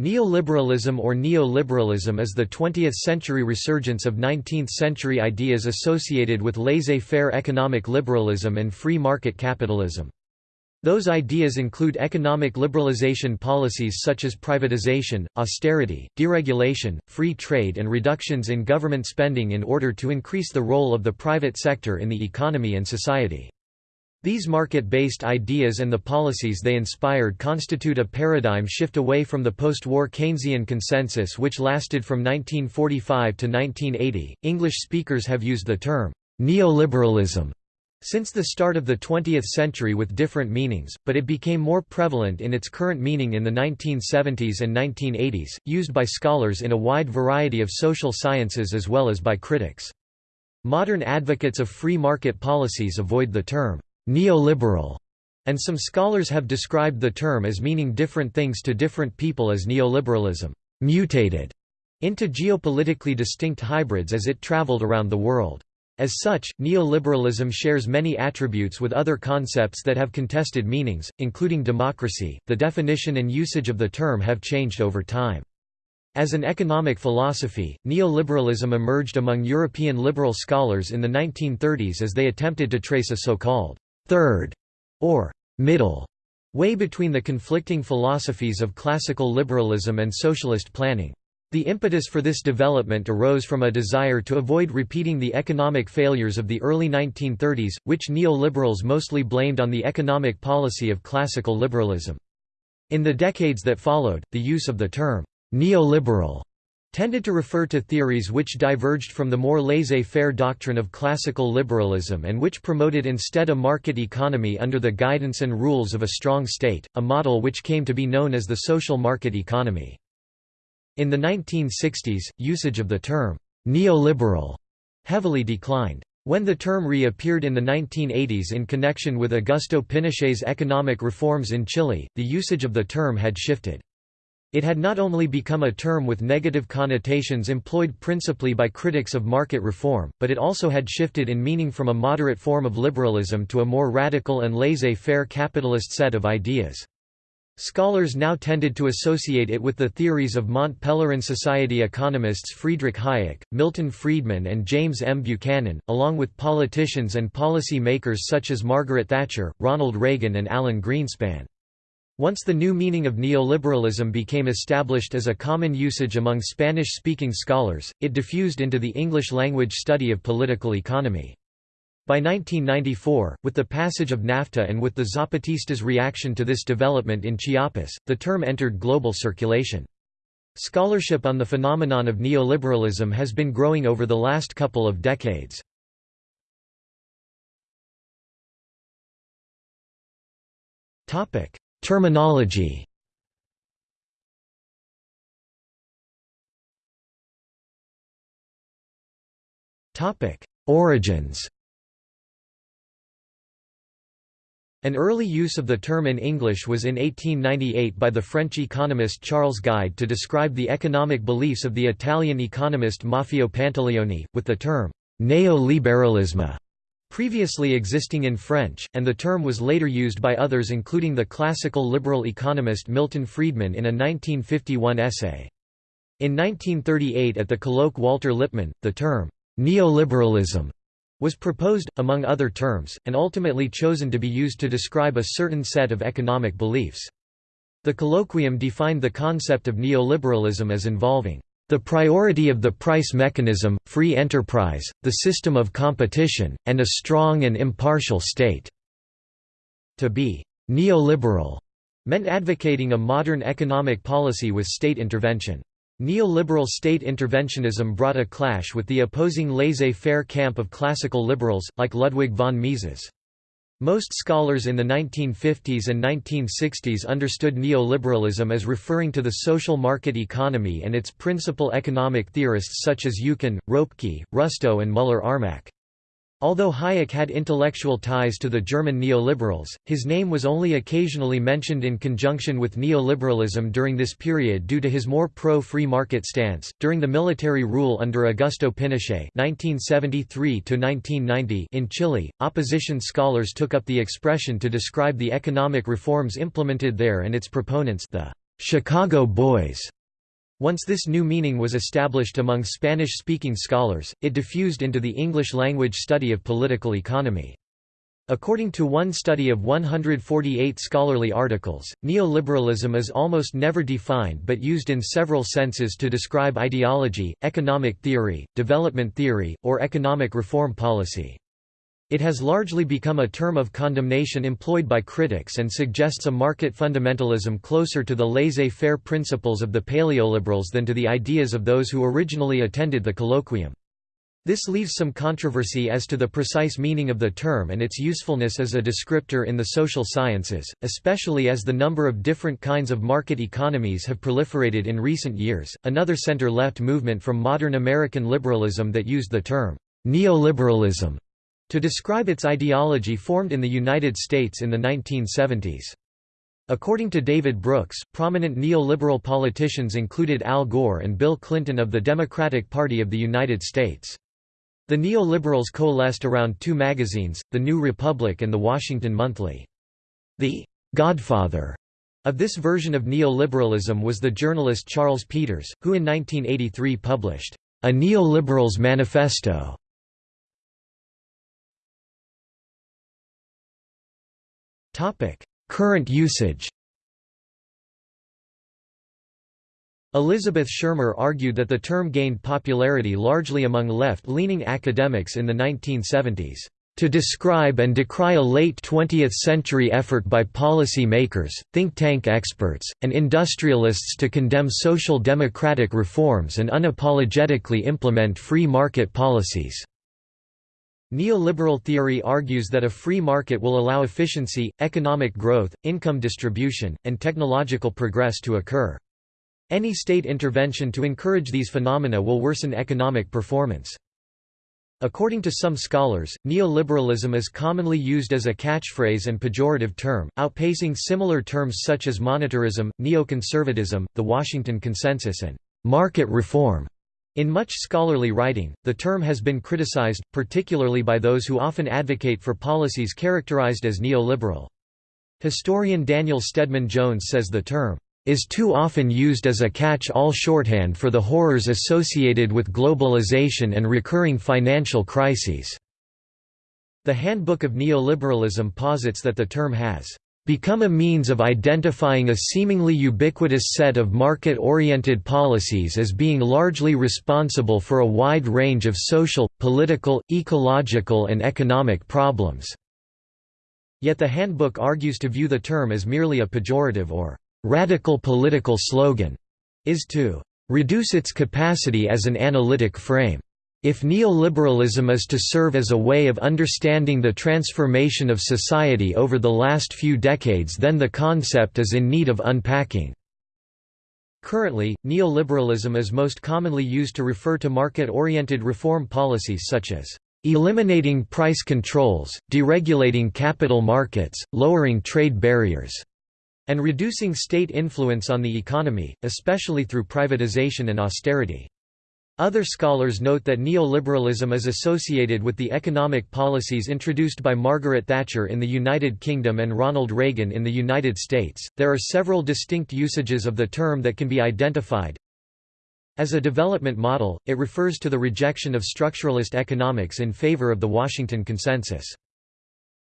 Neoliberalism or neoliberalism is the 20th-century resurgence of 19th-century ideas associated with laissez-faire economic liberalism and free market capitalism. Those ideas include economic liberalization policies such as privatization, austerity, deregulation, free trade and reductions in government spending in order to increase the role of the private sector in the economy and society. These market-based ideas and the policies they inspired constitute a paradigm shift away from the post-war Keynesian consensus which lasted from 1945 to 1980. English speakers have used the term neoliberalism since the start of the 20th century with different meanings, but it became more prevalent in its current meaning in the 1970s and 1980s, used by scholars in a wide variety of social sciences as well as by critics. Modern advocates of free market policies avoid the term neoliberal, and some scholars have described the term as meaning different things to different people as neoliberalism mutated into geopolitically distinct hybrids as it traveled around the world. As such, neoliberalism shares many attributes with other concepts that have contested meanings, including democracy. The definition and usage of the term have changed over time. As an economic philosophy, neoliberalism emerged among European liberal scholars in the 1930s as they attempted to trace a so-called third, or middle way between the conflicting philosophies of classical liberalism and socialist planning. The impetus for this development arose from a desire to avoid repeating the economic failures of the early 1930s, which neoliberals mostly blamed on the economic policy of classical liberalism. In the decades that followed, the use of the term neoliberal tended to refer to theories which diverged from the more laissez-faire doctrine of classical liberalism and which promoted instead a market economy under the guidance and rules of a strong state, a model which came to be known as the social market economy. In the 1960s, usage of the term neoliberal heavily declined. When the term reappeared in the 1980s in connection with Augusto Pinochet's economic reforms in Chile, the usage of the term had shifted. It had not only become a term with negative connotations employed principally by critics of market reform, but it also had shifted in meaning from a moderate form of liberalism to a more radical and laissez-faire capitalist set of ideas. Scholars now tended to associate it with the theories of Mont Pelerin Society economists Friedrich Hayek, Milton Friedman and James M. Buchanan, along with politicians and policy makers such as Margaret Thatcher, Ronald Reagan and Alan Greenspan. Once the new meaning of neoliberalism became established as a common usage among Spanish-speaking scholars, it diffused into the English-language study of political economy. By 1994, with the passage of NAFTA and with the Zapatistas' reaction to this development in Chiapas, the term entered global circulation. Scholarship on the phenomenon of neoliberalism has been growing over the last couple of decades. Topic: Terminology. Origins. An early use of the term in English was in 1898 by the French economist Charles Gide to describe the economic beliefs of the Italian economist Maffeo Pantaleone, with the term «neoliberalisme» previously existing in French, and the term was later used by others including the classical liberal economist Milton Friedman in a 1951 essay. In 1938 at the colloque Walter Lippmann, the term, neoliberalism, was proposed, among other terms, and ultimately chosen to be used to describe a certain set of economic beliefs. The colloquium defined the concept of neoliberalism as involving the priority of the price mechanism, free enterprise, the system of competition, and a strong and impartial state." To be «neoliberal» meant advocating a modern economic policy with state intervention. Neoliberal state interventionism brought a clash with the opposing laissez-faire camp of classical liberals, like Ludwig von Mises. Most scholars in the 1950s and 1960s understood neoliberalism as referring to the social market economy and its principal economic theorists such as Eucken, Ropke, Rustow and Müller-Armack. Although Hayek had intellectual ties to the German neoliberals, his name was only occasionally mentioned in conjunction with neoliberalism during this period due to his more pro-free market stance. During the military rule under Augusto Pinochet (1973–1990) in Chile, opposition scholars took up the expression to describe the economic reforms implemented there and its proponents, the Chicago Boys. Once this new meaning was established among Spanish-speaking scholars, it diffused into the English-language study of political economy. According to one study of 148 scholarly articles, neoliberalism is almost never defined but used in several senses to describe ideology, economic theory, development theory, or economic reform policy. It has largely become a term of condemnation employed by critics and suggests a market fundamentalism closer to the laissez-faire principles of the paleoliberals than to the ideas of those who originally attended the colloquium. This leaves some controversy as to the precise meaning of the term and its usefulness as a descriptor in the social sciences, especially as the number of different kinds of market economies have proliferated in recent years. Another center left movement from modern American liberalism that used the term neoliberalism to describe its ideology formed in the United States in the 1970s. According to David Brooks, prominent neoliberal politicians included Al Gore and Bill Clinton of the Democratic Party of the United States. The neoliberals coalesced around two magazines, The New Republic and The Washington Monthly. The «godfather» of this version of neoliberalism was the journalist Charles Peters, who in 1983 published «A Neoliberal's Manifesto» Current usage. Elizabeth Shermer argued that the term gained popularity largely among left-leaning academics in the 1970s to describe and decry a late 20th-century effort by policy makers, think tank experts, and industrialists to condemn social democratic reforms and unapologetically implement free market policies. Neoliberal theory argues that a free market will allow efficiency, economic growth, income distribution, and technological progress to occur. Any state intervention to encourage these phenomena will worsen economic performance. According to some scholars, neoliberalism is commonly used as a catchphrase and pejorative term, outpacing similar terms such as monetarism, neoconservatism, the Washington Consensus and market reform. In much scholarly writing, the term has been criticized, particularly by those who often advocate for policies characterized as neoliberal. Historian Daniel Stedman Jones says the term is too often used as a catch-all shorthand for the horrors associated with globalization and recurring financial crises. The Handbook of Neoliberalism posits that the term has become a means of identifying a seemingly ubiquitous set of market-oriented policies as being largely responsible for a wide range of social, political, ecological and economic problems." Yet the handbook argues to view the term as merely a pejorative or «radical political slogan», is to «reduce its capacity as an analytic frame». If neoliberalism is to serve as a way of understanding the transformation of society over the last few decades then the concept is in need of unpacking. Currently, neoliberalism is most commonly used to refer to market-oriented reform policies such as eliminating price controls, deregulating capital markets, lowering trade barriers, and reducing state influence on the economy, especially through privatization and austerity. Other scholars note that neoliberalism is associated with the economic policies introduced by Margaret Thatcher in the United Kingdom and Ronald Reagan in the United States. There are several distinct usages of the term that can be identified. As a development model, it refers to the rejection of structuralist economics in favor of the Washington Consensus.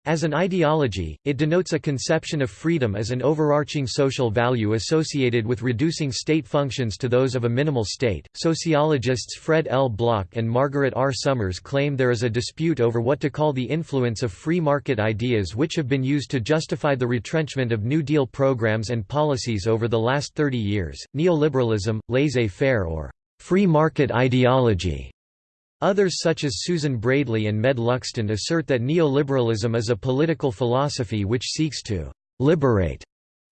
As an ideology, it denotes a conception of freedom as an overarching social value associated with reducing state functions to those of a minimal state. Sociologists Fred L. Block and Margaret R. Somers claim there is a dispute over what to call the influence of free market ideas which have been used to justify the retrenchment of New Deal programs and policies over the last 30 years. Neoliberalism, laissez faire, or free market ideology Others such as Susan Braedley and Meg Luxton assert that neoliberalism is a political philosophy which seeks to «liberate»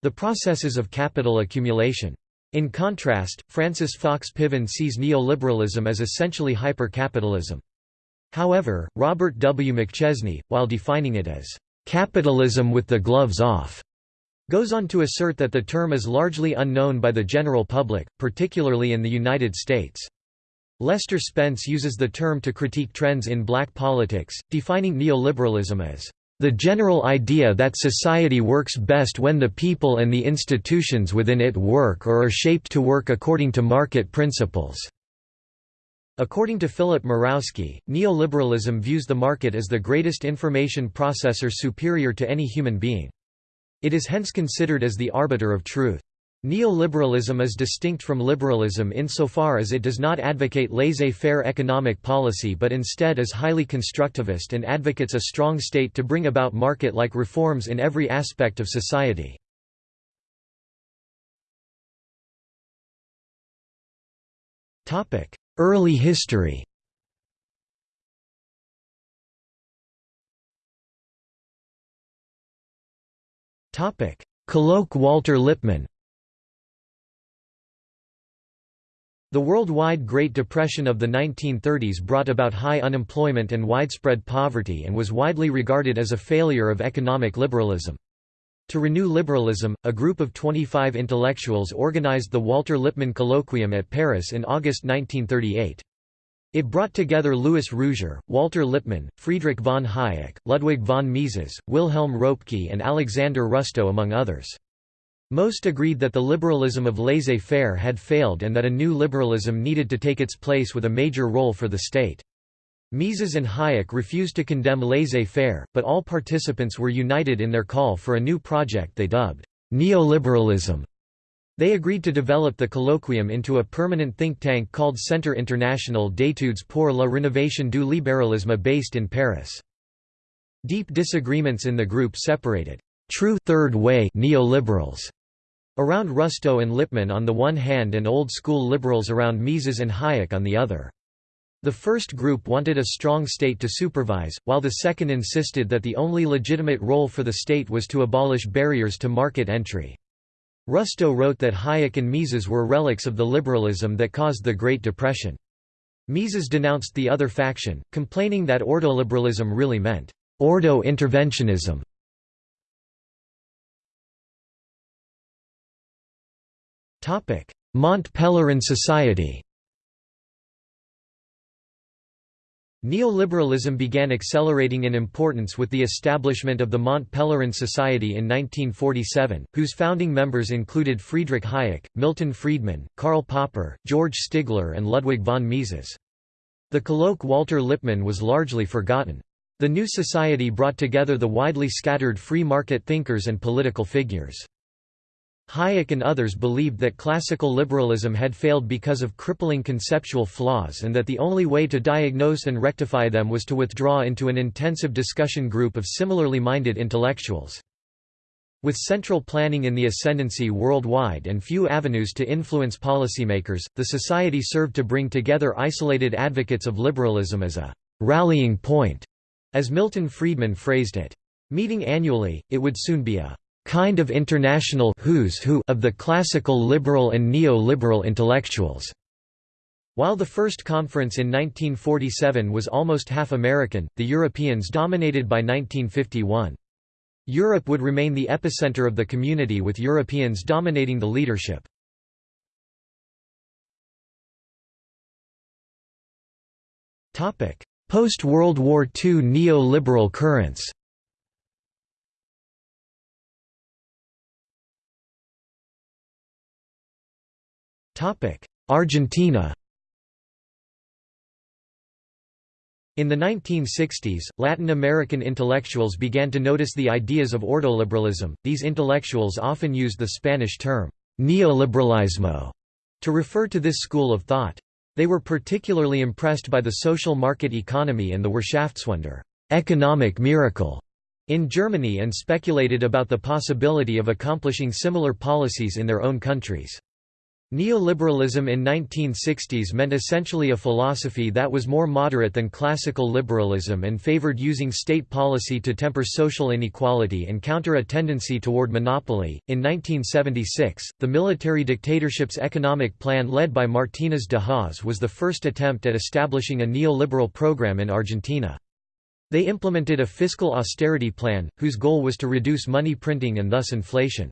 the processes of capital accumulation. In contrast, Frances Fox Piven sees neoliberalism as essentially hyper-capitalism. However, Robert W. McChesney, while defining it as «capitalism with the gloves off», goes on to assert that the term is largely unknown by the general public, particularly in the United States. Lester Spence uses the term to critique trends in black politics, defining neoliberalism as The general idea that society works best when the people and the institutions within it work or are shaped to work according to market principles." According to Philip Mirowski, neoliberalism views the market as the greatest information processor superior to any human being. It is hence considered as the arbiter of truth. Neoliberalism is distinct from liberalism insofar as it does not advocate laissez-faire economic policy but instead is highly constructivist and advocates a strong state to bring about market-like reforms in every aspect of society. Early history Colloque Walter Lippmann The worldwide Great Depression of the 1930s brought about high unemployment and widespread poverty and was widely regarded as a failure of economic liberalism. To renew liberalism, a group of 25 intellectuals organized the Walter Lippmann Colloquium at Paris in August 1938. It brought together Louis Rougier, Walter Lippmann, Friedrich von Hayek, Ludwig von Mises, Wilhelm Röpke and Alexander Rustow among others. Most agreed that the liberalism of laissez-faire had failed and that a new liberalism needed to take its place with a major role for the state. Mises and Hayek refused to condemn laissez-faire, but all participants were united in their call for a new project they dubbed neoliberalism. They agreed to develop the colloquium into a permanent think tank called Centre International d'études pour la rénovation du libéralisme based in Paris. Deep disagreements in the group separated true third way neoliberals Around Rustow and Lippmann on the one hand and old-school liberals around Mises and Hayek on the other. The first group wanted a strong state to supervise, while the second insisted that the only legitimate role for the state was to abolish barriers to market entry. Rustow wrote that Hayek and Mises were relics of the liberalism that caused the Great Depression. Mises denounced the other faction, complaining that ordoliberalism really meant ordo Mont Pelerin Society Neoliberalism began accelerating in importance with the establishment of the Mont Pelerin Society in 1947, whose founding members included Friedrich Hayek, Milton Friedman, Karl Popper, George Stigler and Ludwig von Mises. The colloque Walter Lippmann was largely forgotten. The new society brought together the widely scattered free market thinkers and political figures. Hayek and others believed that classical liberalism had failed because of crippling conceptual flaws and that the only way to diagnose and rectify them was to withdraw into an intensive discussion group of similarly minded intellectuals. With central planning in the ascendancy worldwide and few avenues to influence policymakers, the society served to bring together isolated advocates of liberalism as a «rallying point», as Milton Friedman phrased it. Meeting annually, it would soon be a kind of international who's who of the classical liberal and neo-liberal intellectuals. While the first conference in 1947 was almost half American, the Europeans dominated by 1951. Europe would remain the epicenter of the community with Europeans dominating the leadership. Post-World War II neo-liberal currents Argentina In the 1960s, Latin American intellectuals began to notice the ideas of ordoliberalism. These intellectuals often used the Spanish term neoliberalismo to refer to this school of thought. They were particularly impressed by the social market economy and the Wirtschaftswunder economic miracle in Germany and speculated about the possibility of accomplishing similar policies in their own countries. Neoliberalism in 1960s meant essentially a philosophy that was more moderate than classical liberalism and favored using state policy to temper social inequality and counter a tendency toward monopoly. In 1976, the military dictatorship's economic plan led by Martínez de Hoz was the first attempt at establishing a neoliberal program in Argentina. They implemented a fiscal austerity plan, whose goal was to reduce money printing and thus inflation.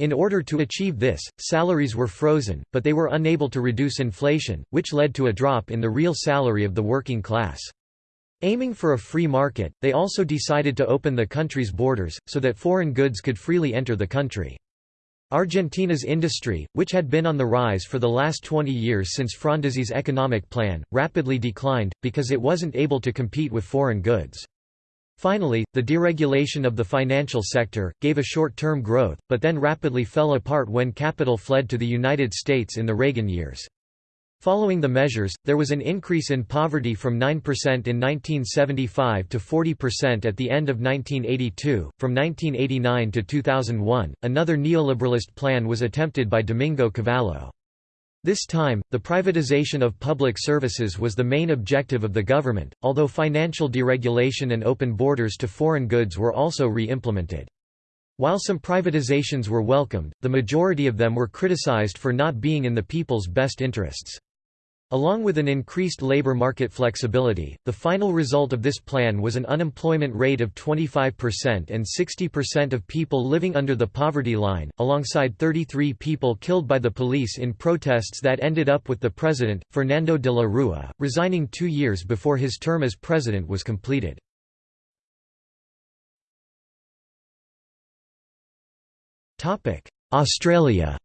In order to achieve this, salaries were frozen, but they were unable to reduce inflation, which led to a drop in the real salary of the working class. Aiming for a free market, they also decided to open the country's borders, so that foreign goods could freely enter the country. Argentina's industry, which had been on the rise for the last 20 years since Frondizi's economic plan, rapidly declined, because it wasn't able to compete with foreign goods. Finally, the deregulation of the financial sector, gave a short-term growth, but then rapidly fell apart when capital fled to the United States in the Reagan years. Following the measures, there was an increase in poverty from 9% in 1975 to 40% at the end of 1982. From 1989 to 2001, another neoliberalist plan was attempted by Domingo Cavallo. This time, the privatization of public services was the main objective of the government, although financial deregulation and open borders to foreign goods were also re-implemented. While some privatizations were welcomed, the majority of them were criticized for not being in the people's best interests. Along with an increased labor market flexibility, the final result of this plan was an unemployment rate of 25% and 60% of people living under the poverty line, alongside 33 people killed by the police in protests that ended up with the president, Fernando de la Rua, resigning two years before his term as president was completed. Australia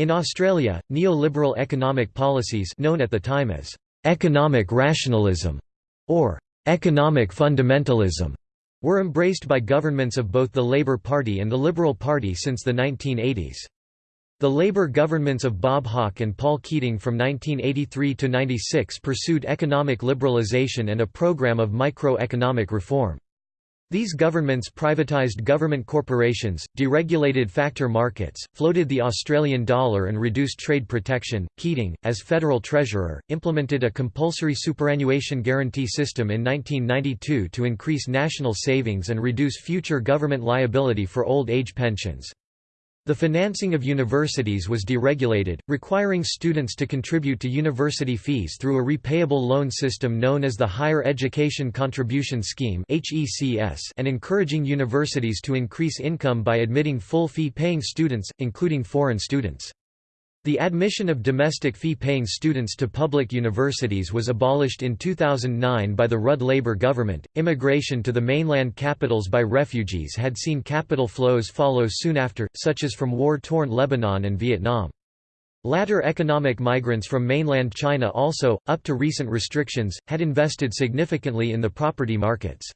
In Australia, neoliberal economic policies known at the time as economic rationalism or economic fundamentalism were embraced by governments of both the Labor Party and the Liberal Party since the 1980s. The Labor governments of Bob Hawke and Paul Keating from 1983 to 96 pursued economic liberalisation and a programme of microeconomic reform. These governments privatised government corporations, deregulated factor markets, floated the Australian dollar and reduced trade protection. Keating, as federal treasurer, implemented a compulsory superannuation guarantee system in 1992 to increase national savings and reduce future government liability for old age pensions. The financing of universities was deregulated, requiring students to contribute to university fees through a repayable loan system known as the Higher Education Contribution Scheme and encouraging universities to increase income by admitting full fee-paying students, including foreign students. The admission of domestic fee-paying students to public universities was abolished in 2009 by the Rudd Labor government. Immigration to the mainland capitals by refugees had seen capital flows follow soon after, such as from war-torn Lebanon and Vietnam. Latter economic migrants from mainland China also, up to recent restrictions, had invested significantly in the property markets.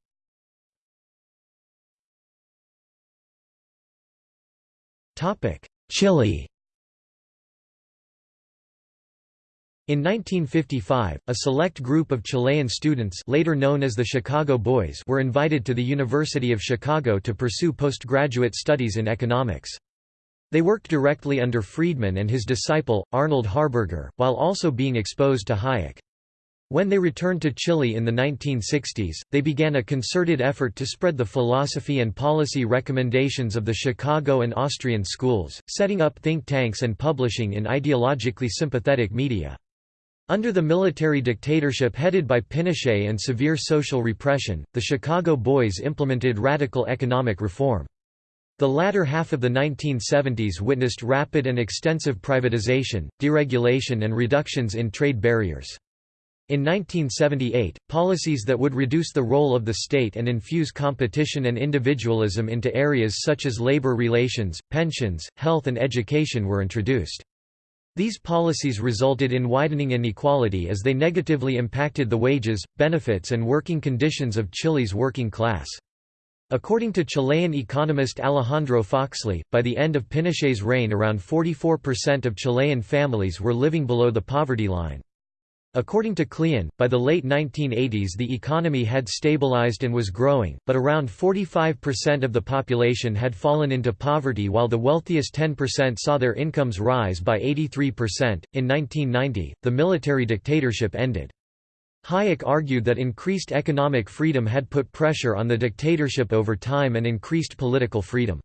Chile In 1955, a select group of Chilean students later known as the Chicago Boys were invited to the University of Chicago to pursue postgraduate studies in economics. They worked directly under Friedman and his disciple, Arnold Harberger, while also being exposed to Hayek. When they returned to Chile in the 1960s, they began a concerted effort to spread the philosophy and policy recommendations of the Chicago and Austrian schools, setting up think tanks and publishing in ideologically sympathetic media. Under the military dictatorship headed by Pinochet and severe social repression, the Chicago Boys implemented radical economic reform. The latter half of the 1970s witnessed rapid and extensive privatization, deregulation and reductions in trade barriers. In 1978, policies that would reduce the role of the state and infuse competition and individualism into areas such as labor relations, pensions, health and education were introduced. These policies resulted in widening inequality as they negatively impacted the wages, benefits and working conditions of Chile's working class. According to Chilean economist Alejandro Foxley, by the end of Pinochet's reign around 44% of Chilean families were living below the poverty line. According to Klein, by the late 1980s the economy had stabilized and was growing, but around 45% of the population had fallen into poverty while the wealthiest 10% saw their incomes rise by 83%. In 1990, the military dictatorship ended. Hayek argued that increased economic freedom had put pressure on the dictatorship over time and increased political freedom.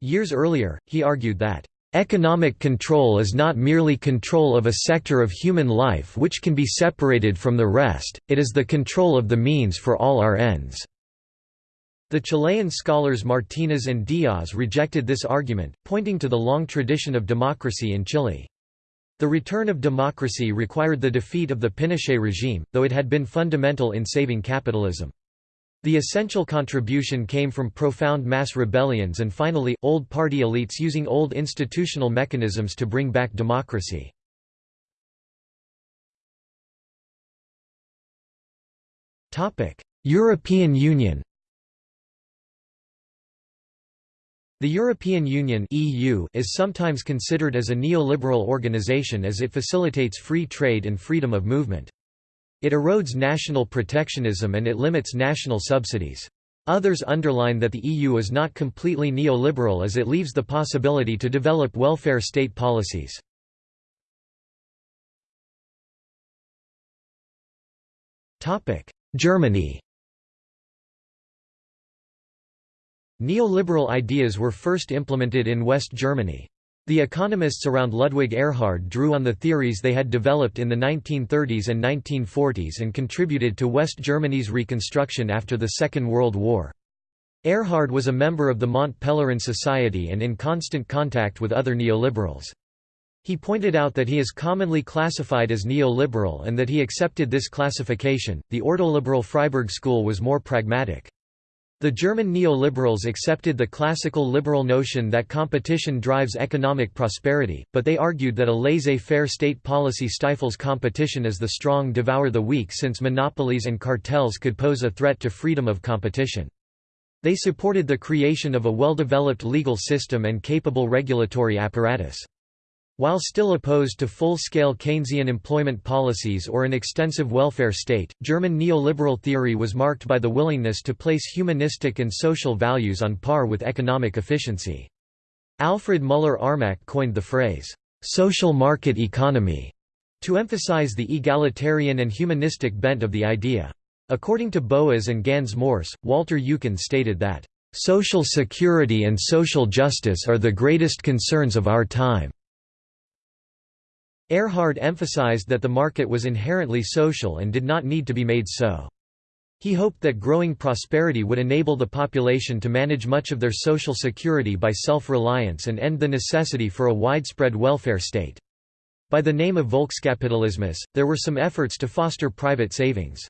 Years earlier, he argued that Economic control is not merely control of a sector of human life which can be separated from the rest, it is the control of the means for all our ends." The Chilean scholars Martínez and Díaz rejected this argument, pointing to the long tradition of democracy in Chile. The return of democracy required the defeat of the Pinochet regime, though it had been fundamental in saving capitalism. The essential contribution came from profound mass rebellions and finally, old party elites using old institutional mechanisms to bring back democracy. European Union The European Union (EU) is sometimes considered as a neoliberal organization as it facilitates free trade and freedom of movement. It erodes national protectionism and it limits national subsidies. Others underline that the EU is not completely neoliberal as it leaves the possibility to develop welfare state policies. Germany Neoliberal ideas were first implemented in West Germany. The economists around Ludwig Erhard drew on the theories they had developed in the 1930s and 1940s and contributed to West Germany's reconstruction after the Second World War. Erhard was a member of the Mont Pelerin Society and in constant contact with other neoliberals. He pointed out that he is commonly classified as neoliberal and that he accepted this classification. The ordoliberal Freiburg school was more pragmatic. The German neoliberals accepted the classical liberal notion that competition drives economic prosperity, but they argued that a laissez-faire state policy stifles competition as the strong devour the weak since monopolies and cartels could pose a threat to freedom of competition. They supported the creation of a well-developed legal system and capable regulatory apparatus. While still opposed to full-scale Keynesian employment policies or an extensive welfare state, German neoliberal theory was marked by the willingness to place humanistic and social values on par with economic efficiency. Alfred Müller-Armack coined the phrase, "'social market economy' to emphasize the egalitarian and humanistic bent of the idea. According to Boas and Gans Morse, Walter Eucken stated that, "'social security and social justice are the greatest concerns of our time' Erhard emphasized that the market was inherently social and did not need to be made so. He hoped that growing prosperity would enable the population to manage much of their social security by self-reliance and end the necessity for a widespread welfare state. By the name of Volkskapitalismus, there were some efforts to foster private savings.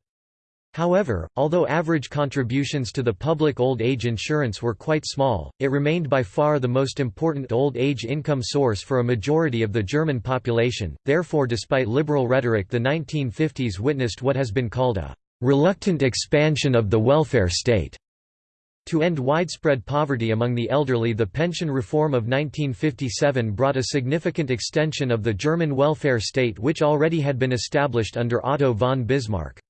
However, although average contributions to the public old age insurance were quite small, it remained by far the most important old age income source for a majority of the German population. Therefore, despite liberal rhetoric, the 1950s witnessed what has been called a reluctant expansion of the welfare state. To end widespread poverty among the elderly the pension reform of 1957 brought a significant extension of the German welfare state which already had been established under Otto von Bismarck.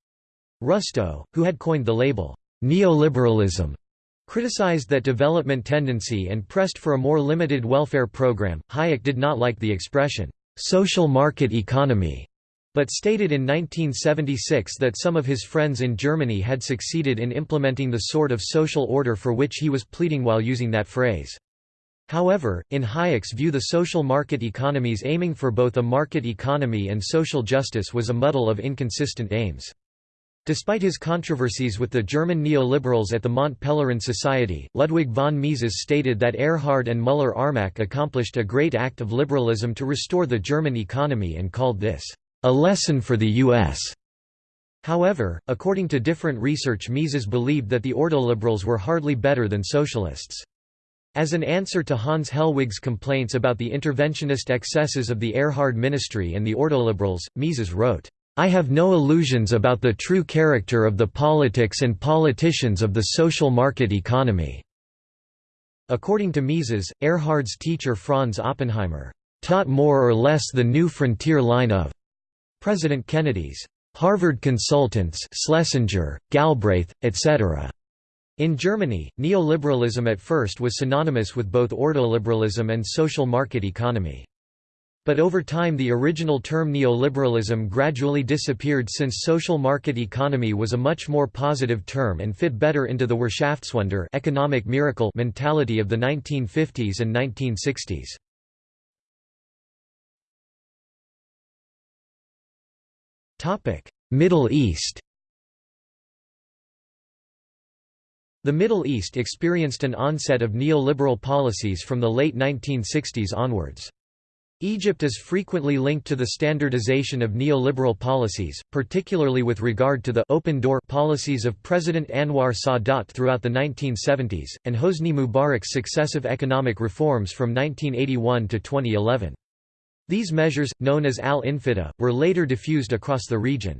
Rustow, who had coined the label, neoliberalism, criticized that development tendency and pressed for a more limited welfare program. Hayek did not like the expression, social market economy, but stated in 1976 that some of his friends in Germany had succeeded in implementing the sort of social order for which he was pleading while using that phrase. However, in Hayek's view the social market economies aiming for both a market economy and social justice was a muddle of inconsistent aims. Despite his controversies with the German neoliberals at the Mont Pelerin Society, Ludwig von Mises stated that Erhard and Müller-Armack accomplished a great act of liberalism to restore the German economy and called this, "...a lesson for the U.S." However, according to different research Mises believed that the ordoliberals were hardly better than socialists. As an answer to Hans Hellwig's complaints about the interventionist excesses of the Erhard ministry and the ordoliberals, Mises wrote, I have no illusions about the true character of the politics and politicians of the social market economy." According to Mises, Erhard's teacher Franz Oppenheimer, "...taught more or less the new frontier line of President Kennedy's Harvard consultants Schlesinger, Galbraith, etc." In Germany, neoliberalism at first was synonymous with both ordoliberalism and social market economy. But over time the original term neoliberalism gradually disappeared since social market economy was a much more positive term and fit better into the Wirtschaftswunder economic miracle mentality of the 1950s and 1960s. Middle East The Middle East experienced an onset of neoliberal policies from the late 1960s onwards. Egypt is frequently linked to the standardization of neoliberal policies, particularly with regard to the open door policies of President Anwar Sadat throughout the 1970s, and Hosni Mubarak's successive economic reforms from 1981 to 2011. These measures, known as al-Infitah, were later diffused across the region.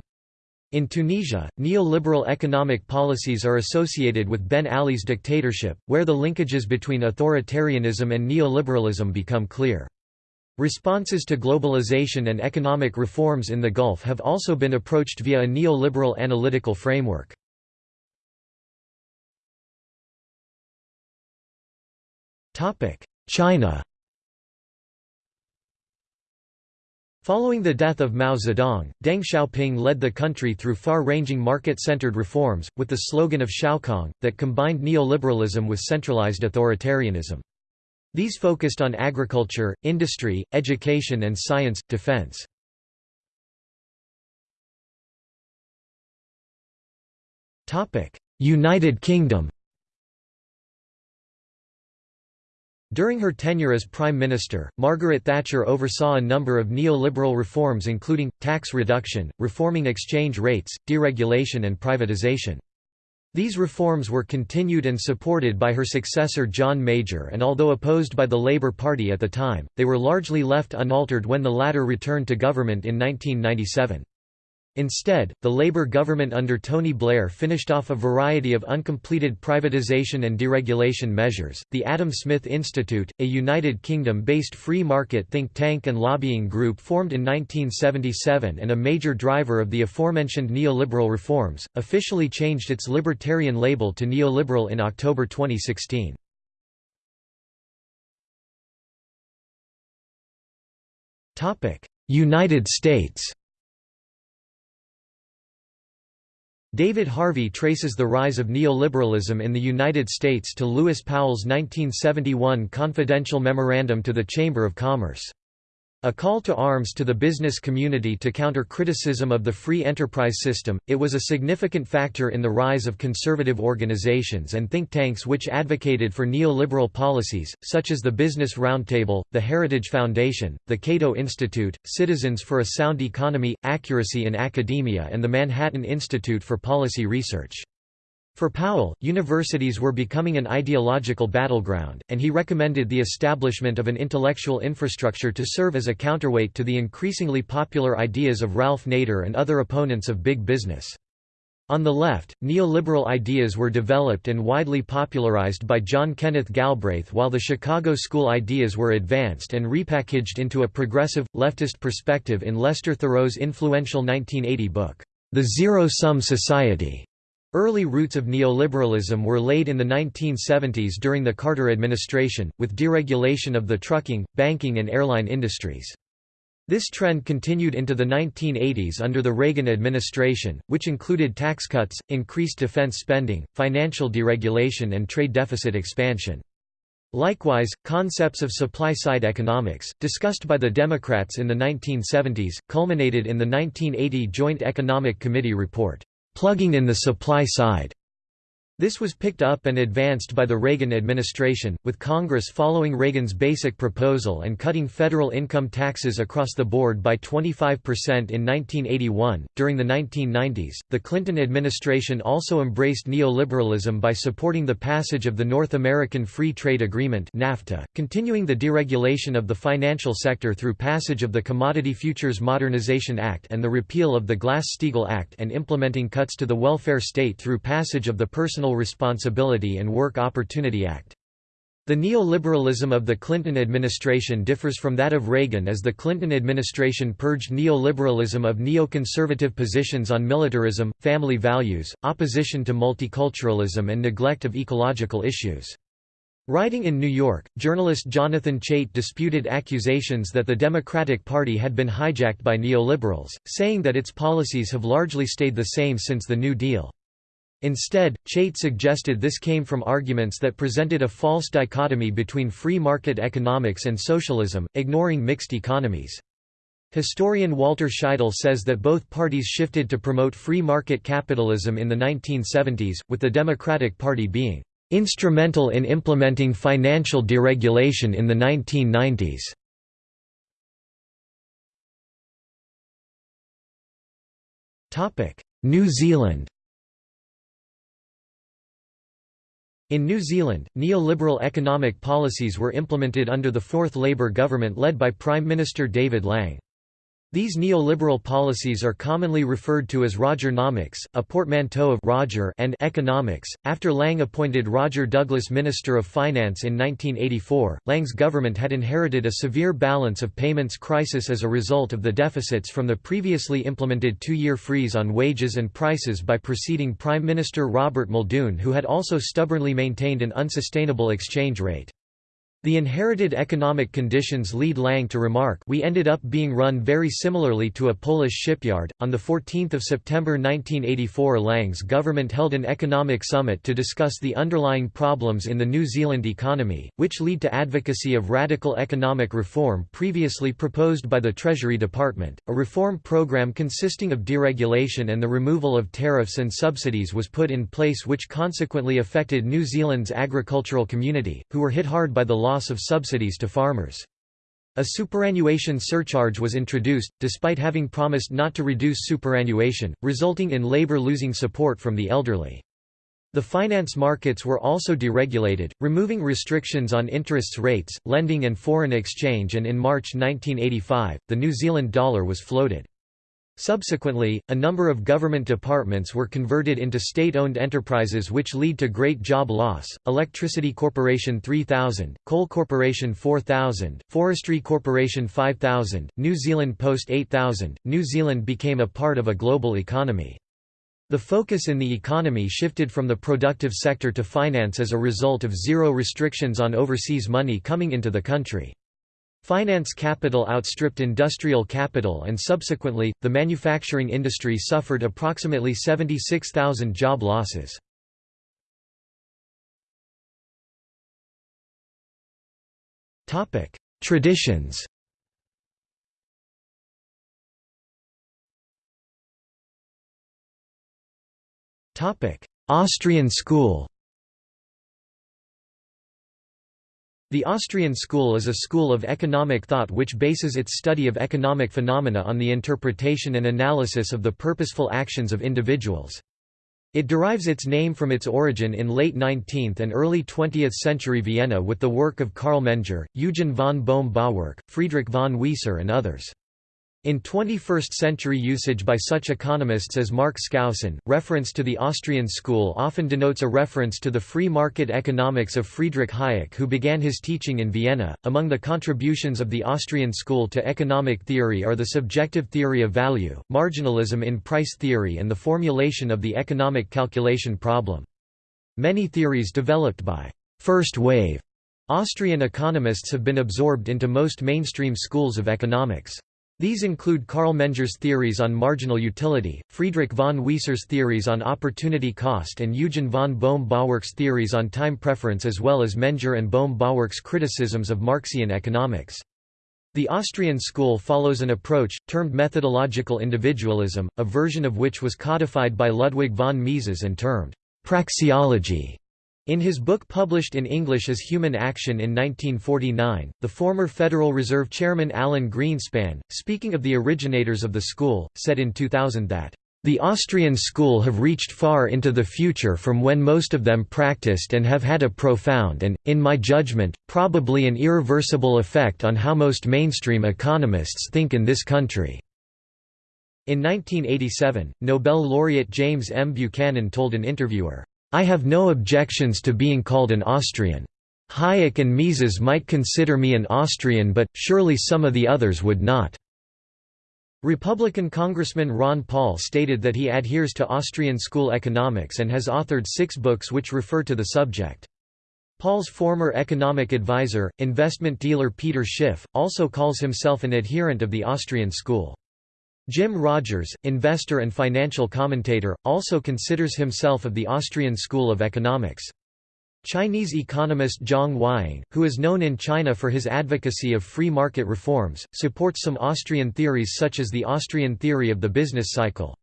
In Tunisia, neoliberal economic policies are associated with Ben Ali's dictatorship, where the linkages between authoritarianism and neoliberalism become clear. Responses to globalization and economic reforms in the Gulf have also been approached via a neoliberal analytical framework. China Following the death of Mao Zedong, Deng Xiaoping led the country through far-ranging market-centered reforms, with the slogan of Xiaokang, that combined neoliberalism with centralized authoritarianism. These focused on agriculture, industry, education and science, defense. United Kingdom During her tenure as Prime Minister, Margaret Thatcher oversaw a number of neoliberal reforms including, tax reduction, reforming exchange rates, deregulation and privatisation. These reforms were continued and supported by her successor John Major and although opposed by the Labour Party at the time, they were largely left unaltered when the latter returned to government in 1997. Instead, the Labour government under Tony Blair finished off a variety of uncompleted privatisation and deregulation measures. The Adam Smith Institute, a United Kingdom based free market think tank and lobbying group formed in 1977 and a major driver of the aforementioned neoliberal reforms, officially changed its libertarian label to neoliberal in October 2016. United States David Harvey traces the rise of neoliberalism in the United States to Lewis Powell's 1971 confidential memorandum to the Chamber of Commerce. A call to arms to the business community to counter criticism of the free enterprise system, it was a significant factor in the rise of conservative organizations and think tanks which advocated for neoliberal policies, such as the Business Roundtable, the Heritage Foundation, the Cato Institute, Citizens for a Sound Economy, Accuracy in Academia and the Manhattan Institute for Policy Research. For Powell, universities were becoming an ideological battleground, and he recommended the establishment of an intellectual infrastructure to serve as a counterweight to the increasingly popular ideas of Ralph Nader and other opponents of big business. On the left, neoliberal ideas were developed and widely popularized by John Kenneth Galbraith while the Chicago school ideas were advanced and repackaged into a progressive, leftist perspective in Lester Thurow's influential 1980 book, The Zero-Sum Society. Early roots of neoliberalism were laid in the 1970s during the Carter administration, with deregulation of the trucking, banking and airline industries. This trend continued into the 1980s under the Reagan administration, which included tax cuts, increased defense spending, financial deregulation and trade deficit expansion. Likewise, concepts of supply-side economics, discussed by the Democrats in the 1970s, culminated in the 1980 Joint Economic Committee report plugging in the supply side. This was picked up and advanced by the Reagan administration, with Congress following Reagan's basic proposal and cutting federal income taxes across the board by 25% in 1981. During the 1990s, the Clinton administration also embraced neoliberalism by supporting the passage of the North American Free Trade Agreement (NAFTA), continuing the deregulation of the financial sector through passage of the Commodity Futures Modernization Act and the repeal of the Glass-Steagall Act and implementing cuts to the welfare state through passage of the Personal Personal Responsibility and Work Opportunity Act. The neoliberalism of the Clinton administration differs from that of Reagan as the Clinton administration purged neoliberalism of neoconservative positions on militarism, family values, opposition to multiculturalism and neglect of ecological issues. Writing in New York, journalist Jonathan Chait disputed accusations that the Democratic Party had been hijacked by neoliberals, saying that its policies have largely stayed the same since the New Deal. Instead, Chait suggested this came from arguments that presented a false dichotomy between free market economics and socialism, ignoring mixed economies. Historian Walter Scheidel says that both parties shifted to promote free market capitalism in the 1970s, with the Democratic Party being instrumental in implementing financial deregulation in the 1990s. New Zealand In New Zealand, neoliberal economic policies were implemented under the Fourth Labour government led by Prime Minister David Lange. These neoliberal policies are commonly referred to as Rogernomics, a portmanteau of Roger and economics. After Lange appointed Roger Douglas Minister of Finance in 1984, Lange's government had inherited a severe balance of payments crisis as a result of the deficits from the previously implemented two-year freeze on wages and prices by preceding Prime Minister Robert Muldoon who had also stubbornly maintained an unsustainable exchange rate. The inherited economic conditions lead Lange to remark we ended up being run very similarly to a Polish shipyard. On 14 September 1984 Lange's government held an economic summit to discuss the underlying problems in the New Zealand economy, which lead to advocacy of radical economic reform previously proposed by the Treasury Department. A reform program consisting of deregulation and the removal of tariffs and subsidies was put in place which consequently affected New Zealand's agricultural community, who were hit hard by the loss loss of subsidies to farmers. A superannuation surcharge was introduced, despite having promised not to reduce superannuation, resulting in labour losing support from the elderly. The finance markets were also deregulated, removing restrictions on interest rates, lending and foreign exchange and in March 1985, the New Zealand dollar was floated. Subsequently, a number of government departments were converted into state-owned enterprises which lead to great job loss, Electricity Corporation 3000, Coal Corporation 4000, Forestry Corporation 5000, New Zealand Post 8000, New Zealand became a part of a global economy. The focus in the economy shifted from the productive sector to finance as a result of zero restrictions on overseas money coming into the country. Finance capital outstripped industrial capital and subsequently, the manufacturing industry suffered approximately 76,000 job losses. Traditions Austrian school The Austrian school is a school of economic thought which bases its study of economic phenomena on the interpretation and analysis of the purposeful actions of individuals. It derives its name from its origin in late 19th and early 20th century Vienna with the work of Carl Menger, Eugen von Bohm-Bawerk, Friedrich von Wieser and others. In 21st-century usage by such economists as Mark Skousen, reference to the Austrian school often denotes a reference to the free market economics of Friedrich Hayek who began his teaching in Vienna. Among the contributions of the Austrian school to economic theory are the subjective theory of value, marginalism in price theory and the formulation of the economic calculation problem. Many theories developed by first wave Austrian economists have been absorbed into most mainstream schools of economics. These include Carl Menger's theories on marginal utility, Friedrich von Wieser's theories on opportunity cost and Eugen von Bohm-Bawerk's theories on time preference as well as Menger and Bohm-Bawerk's criticisms of Marxian economics. The Austrian school follows an approach, termed methodological individualism, a version of which was codified by Ludwig von Mises and termed praxeology. In his book published in English as Human Action in 1949, the former Federal Reserve Chairman Alan Greenspan, speaking of the originators of the school, said in 2000 that, "...the Austrian school have reached far into the future from when most of them practiced and have had a profound and, in my judgment, probably an irreversible effect on how most mainstream economists think in this country." In 1987, Nobel laureate James M. Buchanan told an interviewer, I have no objections to being called an Austrian. Hayek and Mises might consider me an Austrian but, surely some of the others would not." Republican Congressman Ron Paul stated that he adheres to Austrian school economics and has authored six books which refer to the subject. Paul's former economic advisor, investment dealer Peter Schiff, also calls himself an adherent of the Austrian school. Jim Rogers, investor and financial commentator, also considers himself of the Austrian school of economics. Chinese economist Zhang Weiying, who is known in China for his advocacy of free market reforms, supports some Austrian theories such as the Austrian theory of the business cycle.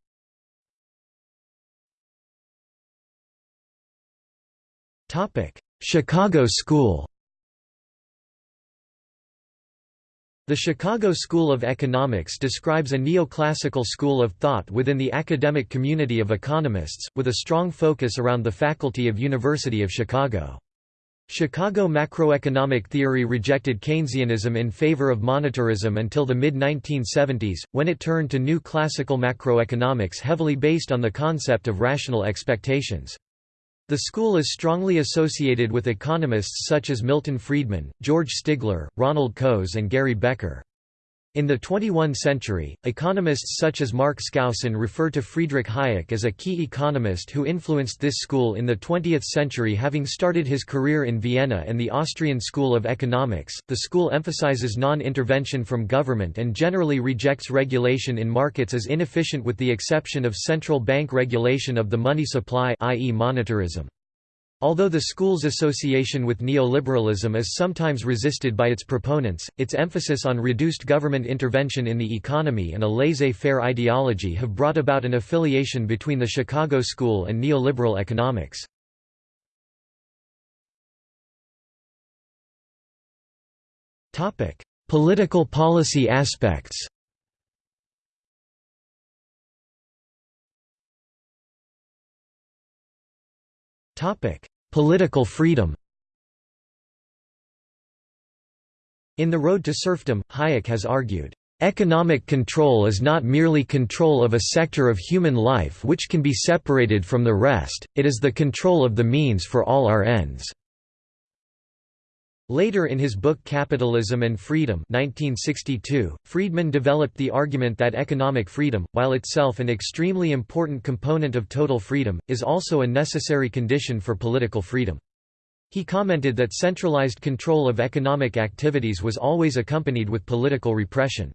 Chicago School The Chicago School of Economics describes a neoclassical school of thought within the academic community of economists, with a strong focus around the faculty of University of Chicago. Chicago macroeconomic theory rejected Keynesianism in favor of monetarism until the mid-1970s, when it turned to new classical macroeconomics heavily based on the concept of rational expectations. The school is strongly associated with economists such as Milton Friedman, George Stigler, Ronald Coase and Gary Becker. In the 21 century, economists such as Mark Skousen refer to Friedrich Hayek as a key economist who influenced this school in the 20th century having started his career in Vienna and the Austrian School of Economics. The school emphasizes non-intervention from government and generally rejects regulation in markets as inefficient with the exception of central bank regulation of the money supply i.e. monetarism. Although the school's association with neoliberalism is sometimes resisted by its proponents, its emphasis on reduced government intervention in the economy and a laissez-faire ideology have brought about an affiliation between the Chicago School and neoliberal economics. Political policy aspects Topic: Political freedom In The Road to Serfdom, Hayek has argued, "...economic control is not merely control of a sector of human life which can be separated from the rest, it is the control of the means for all our ends." Later in his book Capitalism and Freedom 1962, Friedman developed the argument that economic freedom, while itself an extremely important component of total freedom, is also a necessary condition for political freedom. He commented that centralized control of economic activities was always accompanied with political repression.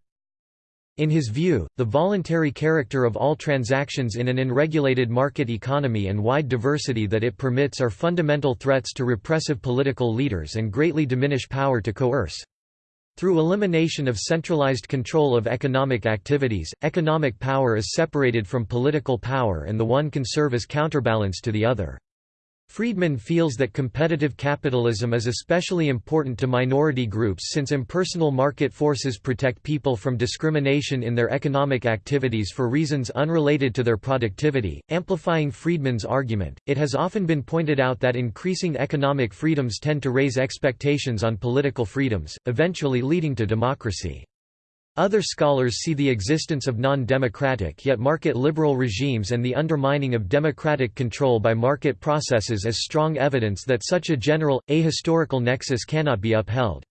In his view, the voluntary character of all transactions in an unregulated market economy and wide diversity that it permits are fundamental threats to repressive political leaders and greatly diminish power to coerce. Through elimination of centralized control of economic activities, economic power is separated from political power and the one can serve as counterbalance to the other. Friedman feels that competitive capitalism is especially important to minority groups since impersonal market forces protect people from discrimination in their economic activities for reasons unrelated to their productivity. Amplifying Friedman's argument, it has often been pointed out that increasing economic freedoms tend to raise expectations on political freedoms, eventually leading to democracy. Other scholars see the existence of non-democratic yet market-liberal regimes and the undermining of democratic control by market processes as strong evidence that such a general, ahistorical nexus cannot be upheld.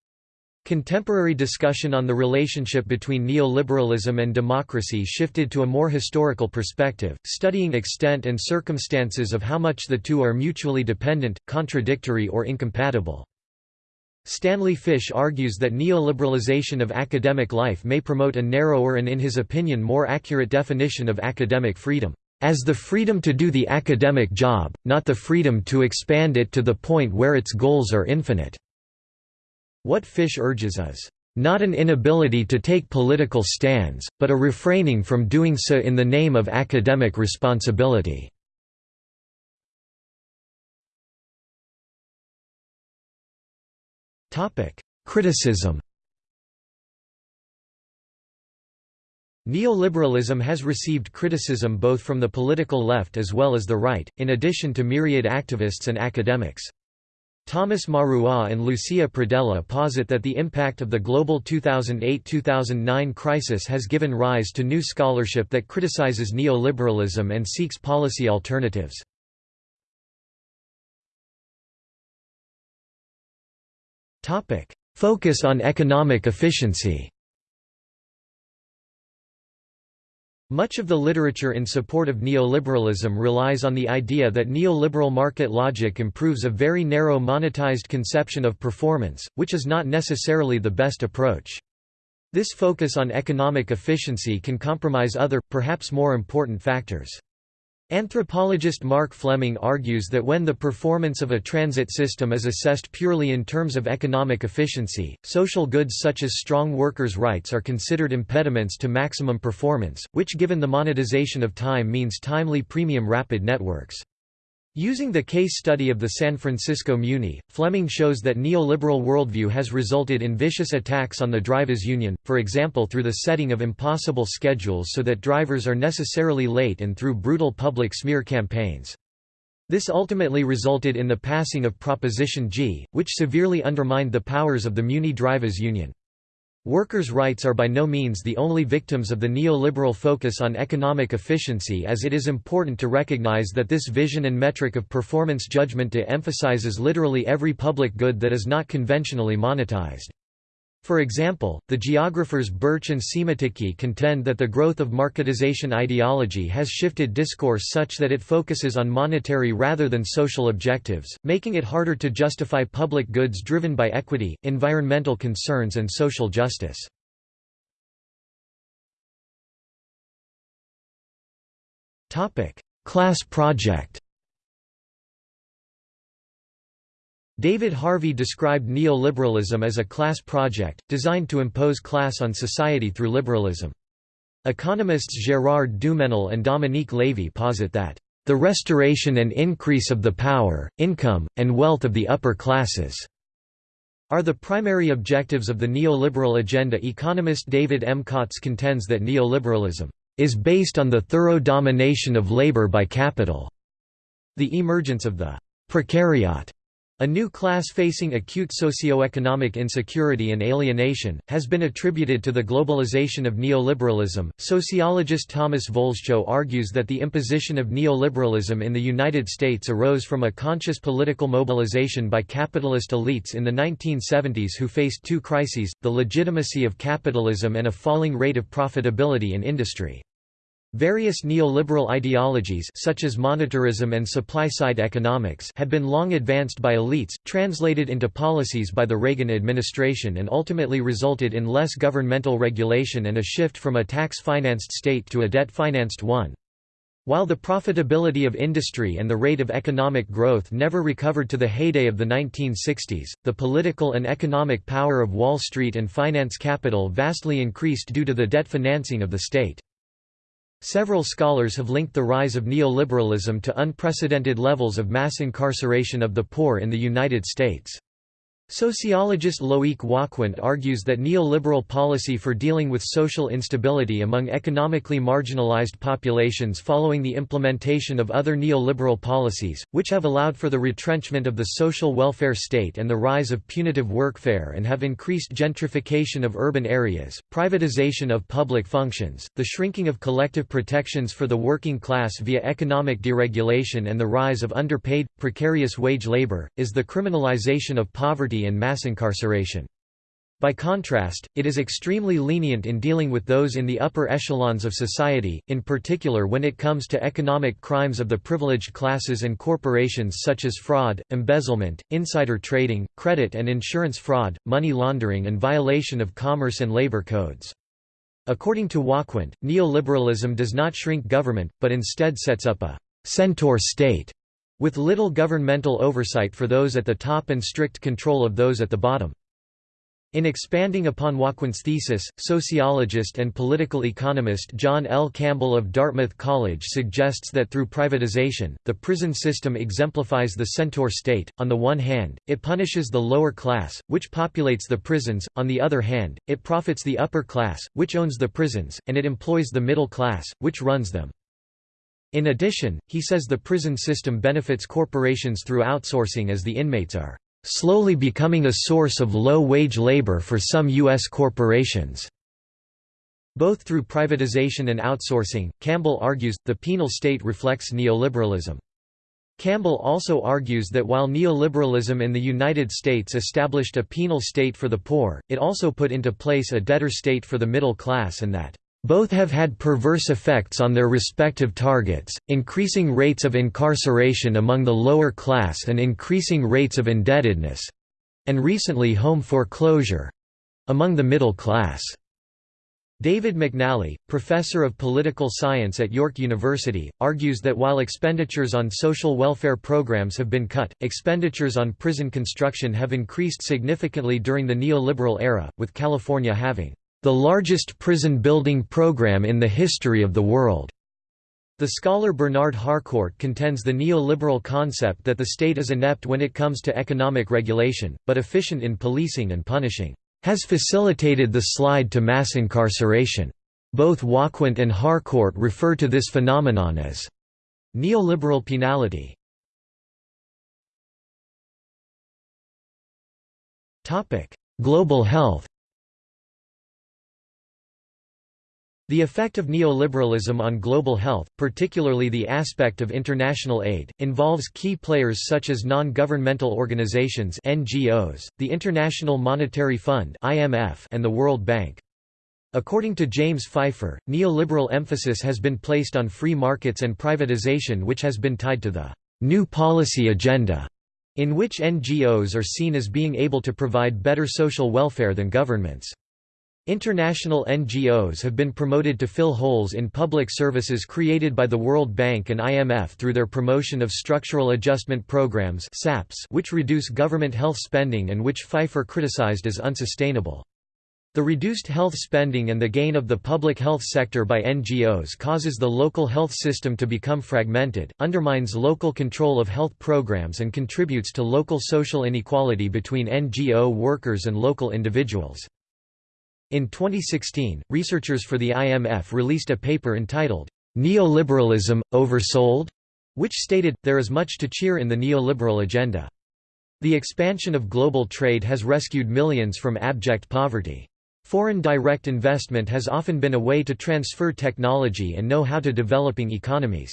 Contemporary discussion on the relationship between neoliberalism and democracy shifted to a more historical perspective, studying extent and circumstances of how much the two are mutually dependent, contradictory or incompatible. Stanley Fish argues that neoliberalization of academic life may promote a narrower and in his opinion more accurate definition of academic freedom, as the freedom to do the academic job, not the freedom to expand it to the point where its goals are infinite." What Fish urges is, "...not an inability to take political stands, but a refraining from doing so in the name of academic responsibility." Criticism Neoliberalism has received criticism both from the political left as well as the right, in addition to myriad activists and academics. Thomas Marois and Lucia Pradella posit that the impact of the global 2008–2009 crisis has given rise to new scholarship that criticizes neoliberalism and seeks policy alternatives. Focus on economic efficiency Much of the literature in support of neoliberalism relies on the idea that neoliberal market logic improves a very narrow monetized conception of performance, which is not necessarily the best approach. This focus on economic efficiency can compromise other, perhaps more important factors. Anthropologist Mark Fleming argues that when the performance of a transit system is assessed purely in terms of economic efficiency, social goods such as strong workers' rights are considered impediments to maximum performance, which given the monetization of time means timely premium rapid networks. Using the case study of the San Francisco Muni, Fleming shows that neoliberal worldview has resulted in vicious attacks on the drivers' union, for example through the setting of impossible schedules so that drivers are necessarily late and through brutal public smear campaigns. This ultimately resulted in the passing of Proposition G, which severely undermined the powers of the Muni Drivers Union. Workers' rights are by no means the only victims of the neoliberal focus on economic efficiency as it is important to recognize that this vision and metric of performance judgment de-emphasizes literally every public good that is not conventionally monetized. For example, the geographers Birch and Siemiatycki contend that the growth of marketization ideology has shifted discourse such that it focuses on monetary rather than social objectives, making it harder to justify public goods driven by equity, environmental concerns and social justice. Class project David Harvey described neoliberalism as a class project, designed to impose class on society through liberalism. Economists Gérard Duménil and Dominique Lévy posit that, "...the restoration and increase of the power, income, and wealth of the upper classes." are the primary objectives of the neoliberal agenda. Economist David M. Kotz contends that neoliberalism is based on the thorough domination of labor by capital. The emergence of the precariat a new class facing acute socio-economic insecurity and alienation, has been attributed to the globalization of neoliberalism. Sociologist Thomas Volscho argues that the imposition of neoliberalism in the United States arose from a conscious political mobilization by capitalist elites in the 1970s who faced two crises, the legitimacy of capitalism and a falling rate of profitability in industry. Various neoliberal ideologies such as monetarism and supply-side economics had been long advanced by elites, translated into policies by the Reagan administration and ultimately resulted in less governmental regulation and a shift from a tax-financed state to a debt-financed one. While the profitability of industry and the rate of economic growth never recovered to the heyday of the 1960s, the political and economic power of Wall Street and finance capital vastly increased due to the debt financing of the state. Several scholars have linked the rise of neoliberalism to unprecedented levels of mass incarceration of the poor in the United States. Sociologist Loic Wacquant argues that neoliberal policy for dealing with social instability among economically marginalized populations following the implementation of other neoliberal policies, which have allowed for the retrenchment of the social welfare state and the rise of punitive workfare and have increased gentrification of urban areas, privatization of public functions, the shrinking of collective protections for the working class via economic deregulation and the rise of underpaid, precarious wage labor, is the criminalization of poverty and mass incarceration. By contrast, it is extremely lenient in dealing with those in the upper echelons of society, in particular when it comes to economic crimes of the privileged classes and corporations such as fraud, embezzlement, insider trading, credit and insurance fraud, money laundering and violation of commerce and labor codes. According to Wacquant, neoliberalism does not shrink government, but instead sets up a «centaur state» with little governmental oversight for those at the top and strict control of those at the bottom. In expanding upon Wacquant's thesis, sociologist and political economist John L. Campbell of Dartmouth College suggests that through privatization, the prison system exemplifies the centaur state. On the one hand, it punishes the lower class, which populates the prisons, on the other hand, it profits the upper class, which owns the prisons, and it employs the middle class, which runs them. In addition, he says the prison system benefits corporations through outsourcing as the inmates are slowly becoming a source of low-wage labor for some U.S. corporations. Both through privatization and outsourcing, Campbell argues, the penal state reflects neoliberalism. Campbell also argues that while neoliberalism in the United States established a penal state for the poor, it also put into place a debtor state for the middle class and that both have had perverse effects on their respective targets, increasing rates of incarceration among the lower class and increasing rates of indebtedness—and recently home foreclosure—among the middle class. David McNally, professor of political science at York University, argues that while expenditures on social welfare programs have been cut, expenditures on prison construction have increased significantly during the neoliberal era, with California having the largest prison building program in the history of the world. The scholar Bernard Harcourt contends the neoliberal concept that the state is inept when it comes to economic regulation, but efficient in policing and punishing, has facilitated the slide to mass incarceration. Both Wacquant and Harcourt refer to this phenomenon as neoliberal penality. Global health The effect of neoliberalism on global health, particularly the aspect of international aid, involves key players such as non-governmental organizations (NGOs), the International Monetary Fund (IMF), and the World Bank. According to James Pfeiffer, neoliberal emphasis has been placed on free markets and privatization which has been tied to the new policy agenda, in which NGOs are seen as being able to provide better social welfare than governments. International NGOs have been promoted to fill holes in public services created by the World Bank and IMF through their promotion of structural adjustment programs which reduce government health spending and which Pfeiffer criticized as unsustainable. The reduced health spending and the gain of the public health sector by NGOs causes the local health system to become fragmented, undermines local control of health programs and contributes to local social inequality between NGO workers and local individuals. In 2016, researchers for the IMF released a paper entitled, Neoliberalism, Oversold? which stated, there is much to cheer in the neoliberal agenda. The expansion of global trade has rescued millions from abject poverty. Foreign direct investment has often been a way to transfer technology and know-how to developing economies.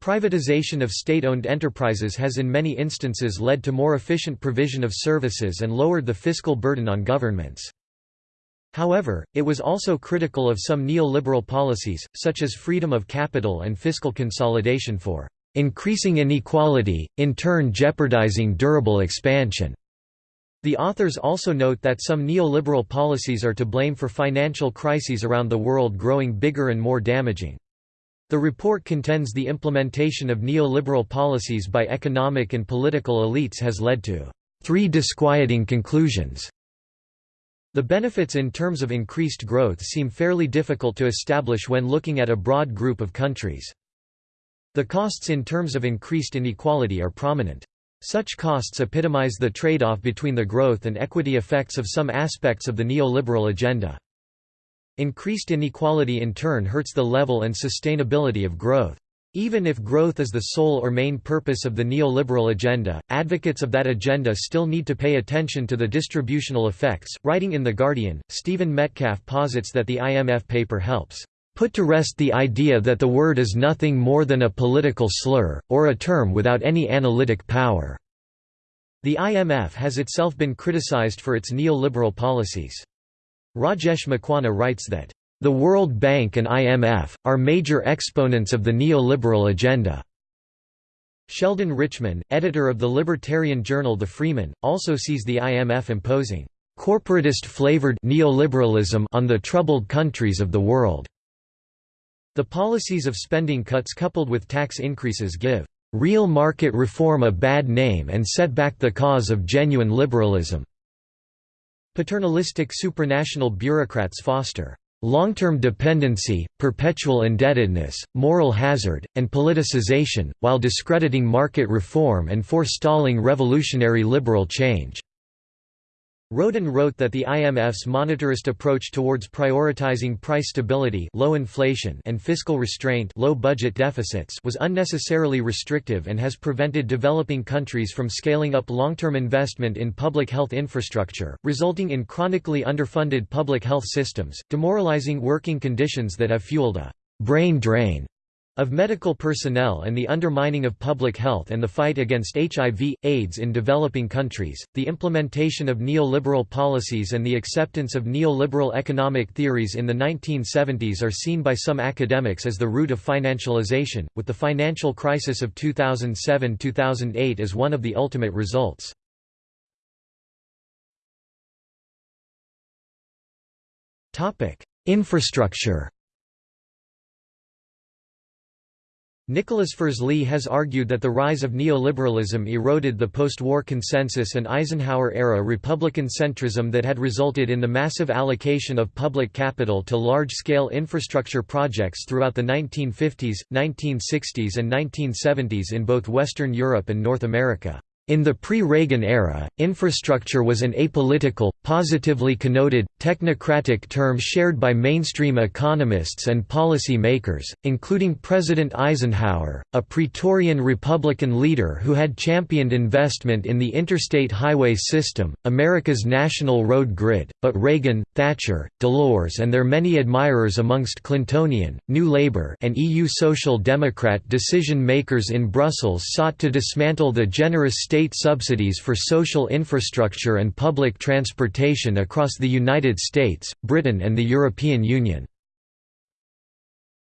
Privatization of state-owned enterprises has in many instances led to more efficient provision of services and lowered the fiscal burden on governments. However, it was also critical of some neoliberal policies, such as freedom of capital and fiscal consolidation for increasing inequality, in turn jeopardizing durable expansion. The authors also note that some neoliberal policies are to blame for financial crises around the world growing bigger and more damaging. The report contends the implementation of neoliberal policies by economic and political elites has led to three disquieting conclusions. The benefits in terms of increased growth seem fairly difficult to establish when looking at a broad group of countries. The costs in terms of increased inequality are prominent. Such costs epitomize the trade-off between the growth and equity effects of some aspects of the neoliberal agenda. Increased inequality in turn hurts the level and sustainability of growth. Even if growth is the sole or main purpose of the neoliberal agenda, advocates of that agenda still need to pay attention to the distributional effects. Writing in The Guardian, Stephen Metcalf posits that the IMF paper helps put to rest the idea that the word is nothing more than a political slur, or a term without any analytic power. The IMF has itself been criticized for its neoliberal policies. Rajesh Makwana writes that the World Bank and IMF, are major exponents of the neoliberal agenda. Sheldon Richman, editor of the libertarian journal The Freeman, also sees the IMF imposing corporatist-flavored neoliberalism on the troubled countries of the world. The policies of spending cuts coupled with tax increases give real market reform a bad name and set back the cause of genuine liberalism. Paternalistic supranational bureaucrats foster long-term dependency, perpetual indebtedness, moral hazard, and politicization, while discrediting market reform and forestalling revolutionary liberal change. Rowden wrote that the IMF's monetarist approach towards prioritizing price stability low inflation and fiscal restraint low budget deficits was unnecessarily restrictive and has prevented developing countries from scaling up long-term investment in public health infrastructure, resulting in chronically underfunded public health systems, demoralizing working conditions that have fueled a «brain drain» of medical personnel and the undermining of public health and the fight against HIV, AIDS in developing countries, the implementation of neoliberal policies and the acceptance of neoliberal economic theories in the 1970s are seen by some academics as the root of financialization, with the financial crisis of 2007–2008 as one of the ultimate results. Infrastructure Nicholas Firzli has argued that the rise of neoliberalism eroded the post-war consensus and Eisenhower-era Republican centrism that had resulted in the massive allocation of public capital to large-scale infrastructure projects throughout the 1950s, 1960s and 1970s in both Western Europe and North America. In the pre-Reagan era, infrastructure was an apolitical, positively connoted, technocratic term shared by mainstream economists and policy makers, including President Eisenhower, a Praetorian Republican leader who had championed investment in the interstate highway system, America's national road grid, but Reagan, Thatcher, Delors and their many admirers amongst Clintonian, New Labour and EU Social Democrat decision-makers in Brussels sought to dismantle the generous state subsidies for social infrastructure and public transportation across the United States, Britain and the European Union.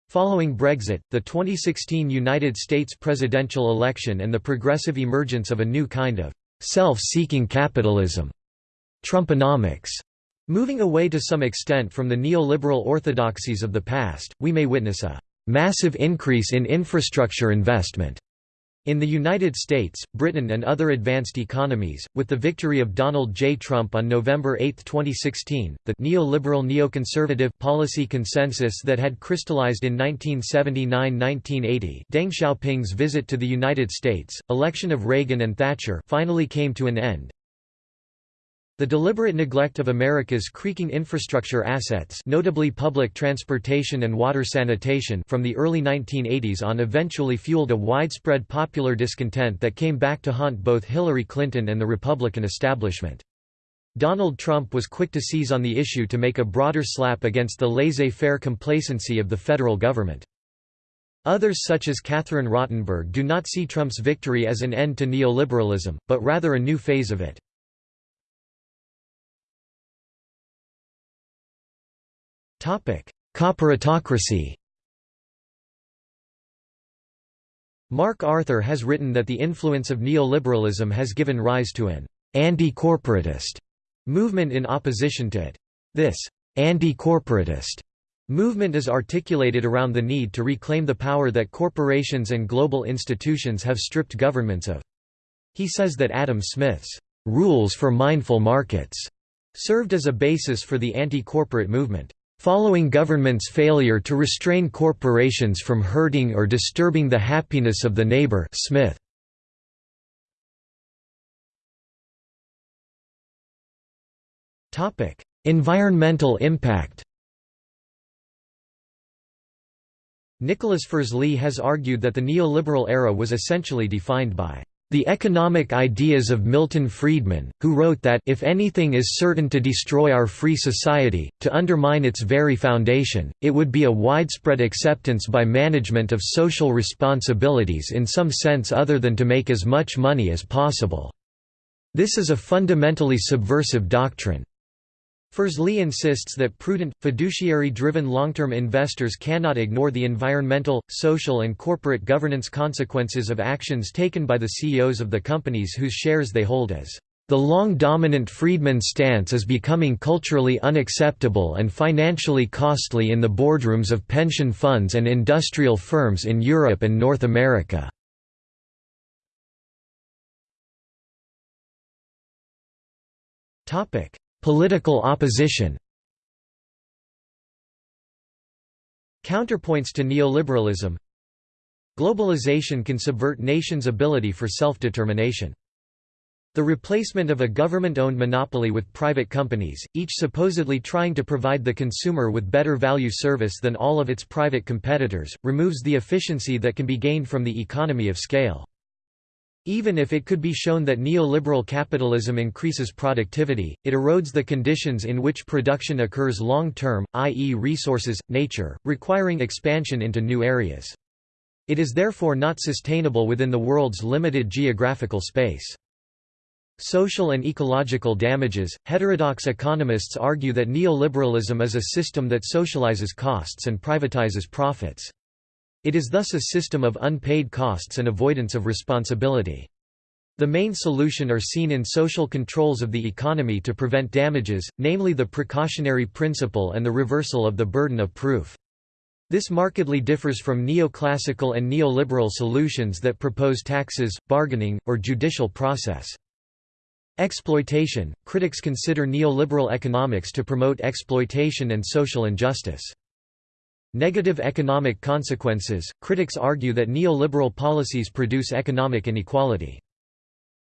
Following Brexit, the 2016 United States presidential election and the progressive emergence of a new kind of self-seeking capitalism, Trumponomics, moving away to some extent from the neoliberal orthodoxies of the past, we may witness a massive increase in infrastructure investment in the United States, Britain and other advanced economies, with the victory of Donald J. Trump on November 8, 2016, the neoliberal neoconservative policy consensus that had crystallized in 1979–1980 Deng Xiaoping's visit to the United States, election of Reagan and Thatcher finally came to an end, the deliberate neglect of America's creaking infrastructure assets notably public transportation and water sanitation from the early 1980s on eventually fueled a widespread popular discontent that came back to haunt both Hillary Clinton and the Republican establishment. Donald Trump was quick to seize on the issue to make a broader slap against the laissez-faire complacency of the federal government. Others such as Catherine Rottenberg do not see Trump's victory as an end to neoliberalism, but rather a new phase of it. Corporatocracy Mark Arthur has written that the influence of neoliberalism has given rise to an anti-corporatist movement in opposition to it. This anti-corporatist movement is articulated around the need to reclaim the power that corporations and global institutions have stripped governments of. He says that Adam Smith's rules for mindful markets served as a basis for the anti-corporate movement. Following government's failure to restrain corporations from hurting or disturbing the happiness of the neighbor Smith. environmental impact Nicholas Firzli has argued that the neoliberal era was essentially defined by the economic ideas of Milton Friedman, who wrote that if anything is certain to destroy our free society, to undermine its very foundation, it would be a widespread acceptance by management of social responsibilities in some sense other than to make as much money as possible. This is a fundamentally subversive doctrine. Firzli insists that prudent, fiduciary-driven long-term investors cannot ignore the environmental, social and corporate governance consequences of actions taken by the CEOs of the companies whose shares they hold as the long-dominant Friedman stance is becoming culturally unacceptable and financially costly in the boardrooms of pension funds and industrial firms in Europe and North America. Topic: Political opposition Counterpoints to neoliberalism Globalization can subvert nations' ability for self-determination. The replacement of a government-owned monopoly with private companies, each supposedly trying to provide the consumer with better value service than all of its private competitors, removes the efficiency that can be gained from the economy of scale. Even if it could be shown that neoliberal capitalism increases productivity, it erodes the conditions in which production occurs long-term, i.e. resources, nature, requiring expansion into new areas. It is therefore not sustainable within the world's limited geographical space. Social and ecological damages Heterodox economists argue that neoliberalism is a system that socializes costs and privatizes profits. It is thus a system of unpaid costs and avoidance of responsibility. The main solution are seen in social controls of the economy to prevent damages, namely the precautionary principle and the reversal of the burden of proof. This markedly differs from neoclassical and neoliberal solutions that propose taxes, bargaining, or judicial process. Exploitation – Critics consider neoliberal economics to promote exploitation and social injustice. Negative economic consequences – Critics argue that neoliberal policies produce economic inequality.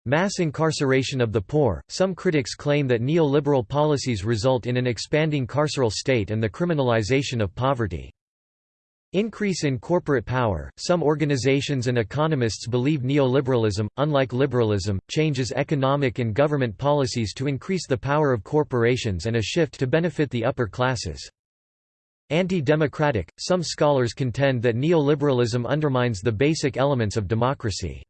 Mass incarceration of the poor – Some critics claim that neoliberal policies result in an expanding carceral state and the criminalization of poverty. Increase in corporate power Some organizations and economists believe neoliberalism, unlike liberalism, changes economic and government policies to increase the power of corporations and a shift to benefit the upper classes. Anti-democratic Some scholars contend that neoliberalism undermines the basic elements of democracy.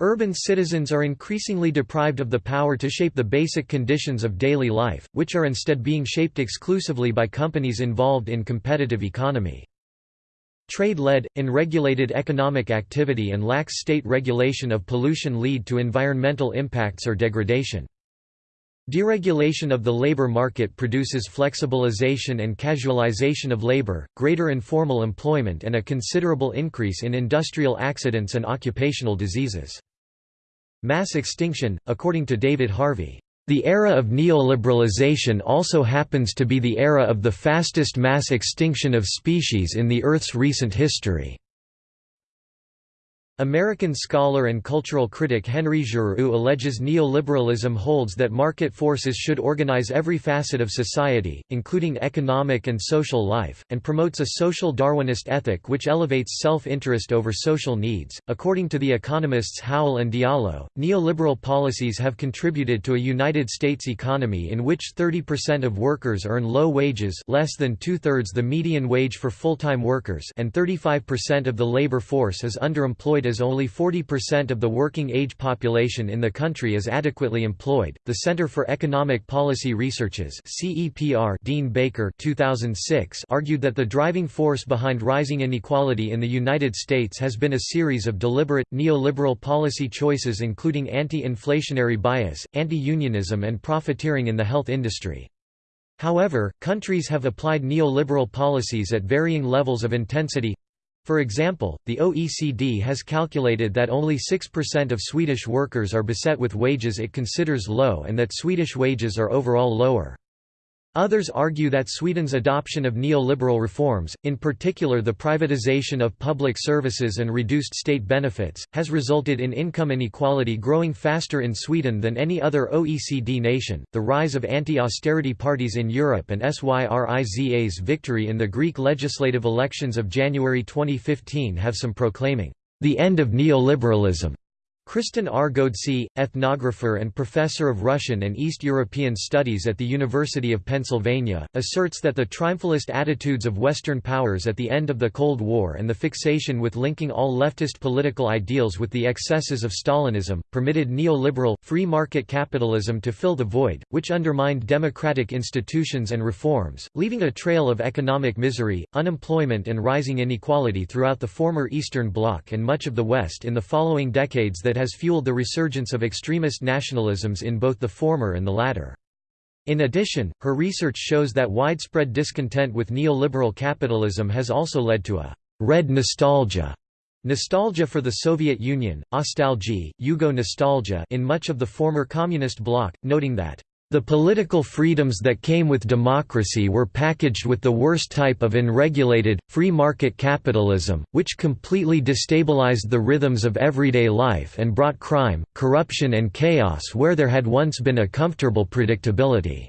Urban citizens are increasingly deprived of the power to shape the basic conditions of daily life, which are instead being shaped exclusively by companies involved in competitive economy. Trade-led, unregulated economic activity and lax state regulation of pollution lead to environmental impacts or degradation. Deregulation of the labor market produces flexibilization and casualization of labor, greater informal employment and a considerable increase in industrial accidents and occupational diseases. Mass extinction, according to David Harvey, the era of neoliberalization also happens to be the era of the fastest mass extinction of species in the Earth's recent history. American scholar and cultural critic Henry Giroux alleges neoliberalism holds that market forces should organize every facet of society, including economic and social life, and promotes a social Darwinist ethic which elevates self-interest over social needs. According to the economists Howell and Diallo, neoliberal policies have contributed to a United States economy in which 30% of workers earn low wages, less than two-thirds the median wage for full-time workers, and 35% of the labor force is underemployed only 40% of the working-age population in the country is adequately employed. The Center for Economic Policy Researches (CEPR) Dean Baker 2006 argued that the driving force behind rising inequality in the United States has been a series of deliberate neoliberal policy choices including anti-inflationary bias, anti-unionism and profiteering in the health industry. However, countries have applied neoliberal policies at varying levels of intensity for example, the OECD has calculated that only 6% of Swedish workers are beset with wages it considers low and that Swedish wages are overall lower. Others argue that Sweden's adoption of neoliberal reforms, in particular the privatization of public services and reduced state benefits, has resulted in income inequality growing faster in Sweden than any other OECD nation. The rise of anti austerity parties in Europe and Syriza's victory in the Greek legislative elections of January 2015 have some proclaiming the end of neoliberalism Kristen R. Ghodsee, ethnographer and professor of Russian and East European Studies at the University of Pennsylvania, asserts that the triumphalist attitudes of Western powers at the end of the Cold War and the fixation with linking all leftist political ideals with the excesses of Stalinism, permitted neoliberal, free market capitalism to fill the void, which undermined democratic institutions and reforms, leaving a trail of economic misery, unemployment and rising inequality throughout the former Eastern Bloc and much of the West in the following decades that that has fueled the resurgence of extremist nationalisms in both the former and the latter. In addition, her research shows that widespread discontent with neoliberal capitalism has also led to a «red nostalgia» Nostalgia for the Soviet Union, nostalgia, Yugo nostalgia in much of the former communist bloc, noting that the political freedoms that came with democracy were packaged with the worst type of unregulated, free market capitalism, which completely destabilized the rhythms of everyday life and brought crime, corruption and chaos where there had once been a comfortable predictability.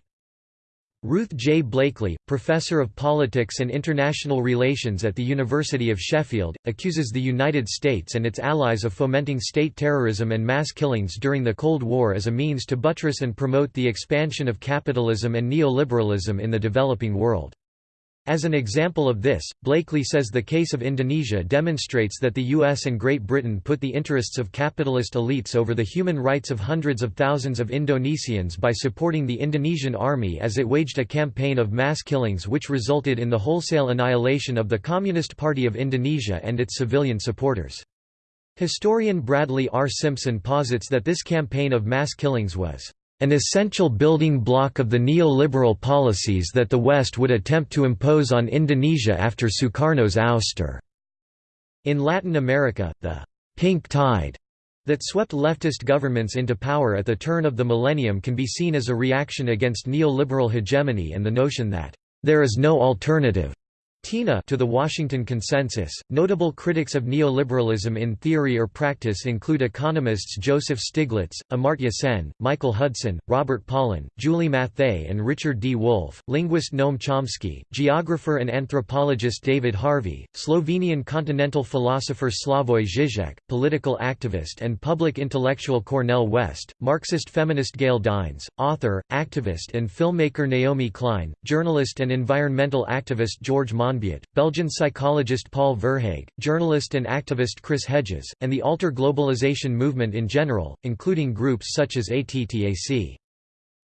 Ruth J. Blakeley, professor of politics and international relations at the University of Sheffield, accuses the United States and its allies of fomenting state terrorism and mass killings during the Cold War as a means to buttress and promote the expansion of capitalism and neoliberalism in the developing world. As an example of this, Blakeley says the case of Indonesia demonstrates that the US and Great Britain put the interests of capitalist elites over the human rights of hundreds of thousands of Indonesians by supporting the Indonesian army as it waged a campaign of mass killings which resulted in the wholesale annihilation of the Communist Party of Indonesia and its civilian supporters. Historian Bradley R. Simpson posits that this campaign of mass killings was an essential building block of the neoliberal policies that the West would attempt to impose on Indonesia after Sukarno's ouster. In Latin America, the «pink tide» that swept leftist governments into power at the turn of the millennium can be seen as a reaction against neoliberal hegemony and the notion that «there is no alternative» TINA to the Washington Consensus. Notable critics of neoliberalism in theory or practice include economists Joseph Stiglitz, Amartya Sen, Michael Hudson, Robert Pollin, Julie Matthaei, and Richard D. Wolff, linguist Noam Chomsky, geographer and anthropologist David Harvey, Slovenian continental philosopher Slavoj Žižek, political activist and public intellectual Cornel West, Marxist feminist Gail Dines, author, activist, and filmmaker Naomi Klein, journalist and environmental activist George Belgian psychologist Paul Verhaeghe, journalist and activist Chris Hedges, and the alter globalization movement in general, including groups such as ATTAC.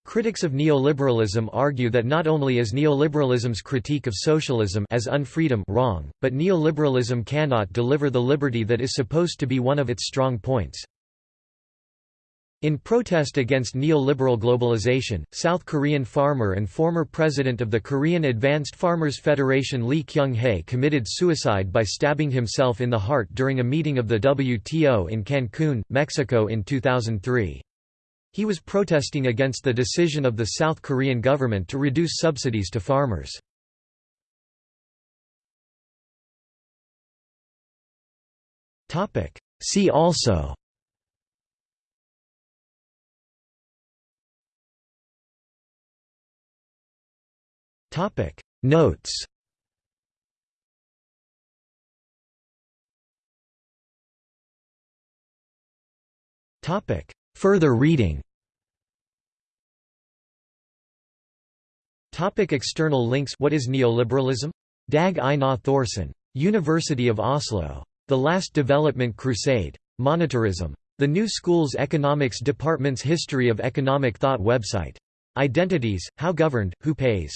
Critics of neoliberalism argue that not only is neoliberalism's critique of socialism as unfreedom wrong, but neoliberalism cannot deliver the liberty that is supposed to be one of its strong points. In protest against neoliberal globalization, South Korean farmer and former president of the Korean Advanced Farmers Federation Lee Kyung-hae committed suicide by stabbing himself in the heart during a meeting of the WTO in Cancun, Mexico in 2003. He was protesting against the decision of the South Korean government to reduce subsidies to farmers. See also Topic Notes Topic Further reading Topic external links What is neoliberalism? Dag Einar Thorsen. University of Oslo. The Last Development Crusade. Monetarism. The New School's Economics Department's History of Economic Thought website. Identities, How Governed, Who Pays?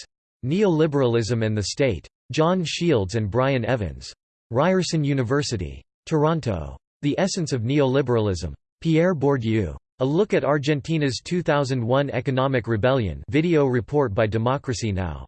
Neoliberalism and the State. John Shields and Brian Evans. Ryerson University. Toronto. The Essence of Neoliberalism. Pierre Bourdieu. A Look at Argentina's 2001 Economic Rebellion video report by Democracy Now!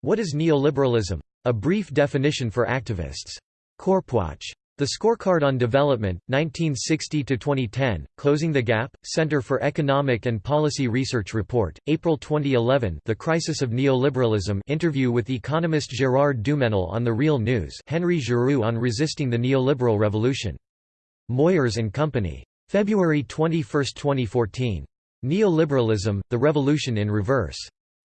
What is neoliberalism? A brief definition for activists. Corpwatch. The Scorecard on Development, 1960–2010, Closing the Gap, Center for Economic and Policy Research Report, April 2011 The Crisis of Neoliberalism interview with economist Gérard Duménil on The Real News Henry Giroux on Resisting the Neoliberal Revolution. Moyers and Company. February 21, 2014. Neoliberalism, The Revolution in Reverse.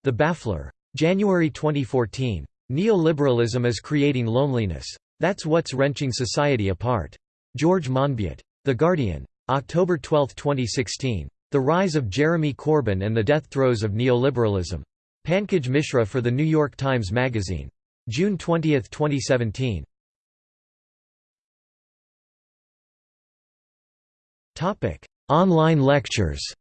The Baffler. January 2014. Neoliberalism is Creating Loneliness. That's what's wrenching society apart. George Monbiot. The Guardian. October 12, 2016. The Rise of Jeremy Corbyn and the Death Throes of Neoliberalism. Pankaj Mishra for The New York Times Magazine. June 20, 2017. Online lectures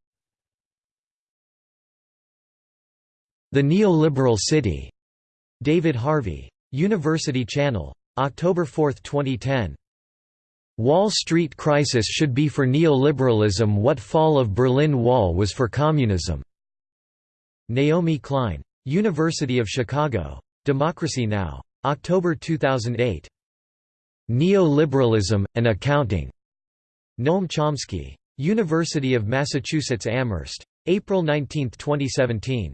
The Neoliberal City. David Harvey. University Channel. October 4, 2010. Wall Street crisis should be for neoliberalism what fall of Berlin Wall was for communism. Naomi Klein. University of Chicago. Democracy Now! October 2008. Neoliberalism, and Accounting. Noam Chomsky. University of Massachusetts Amherst. April 19, 2017.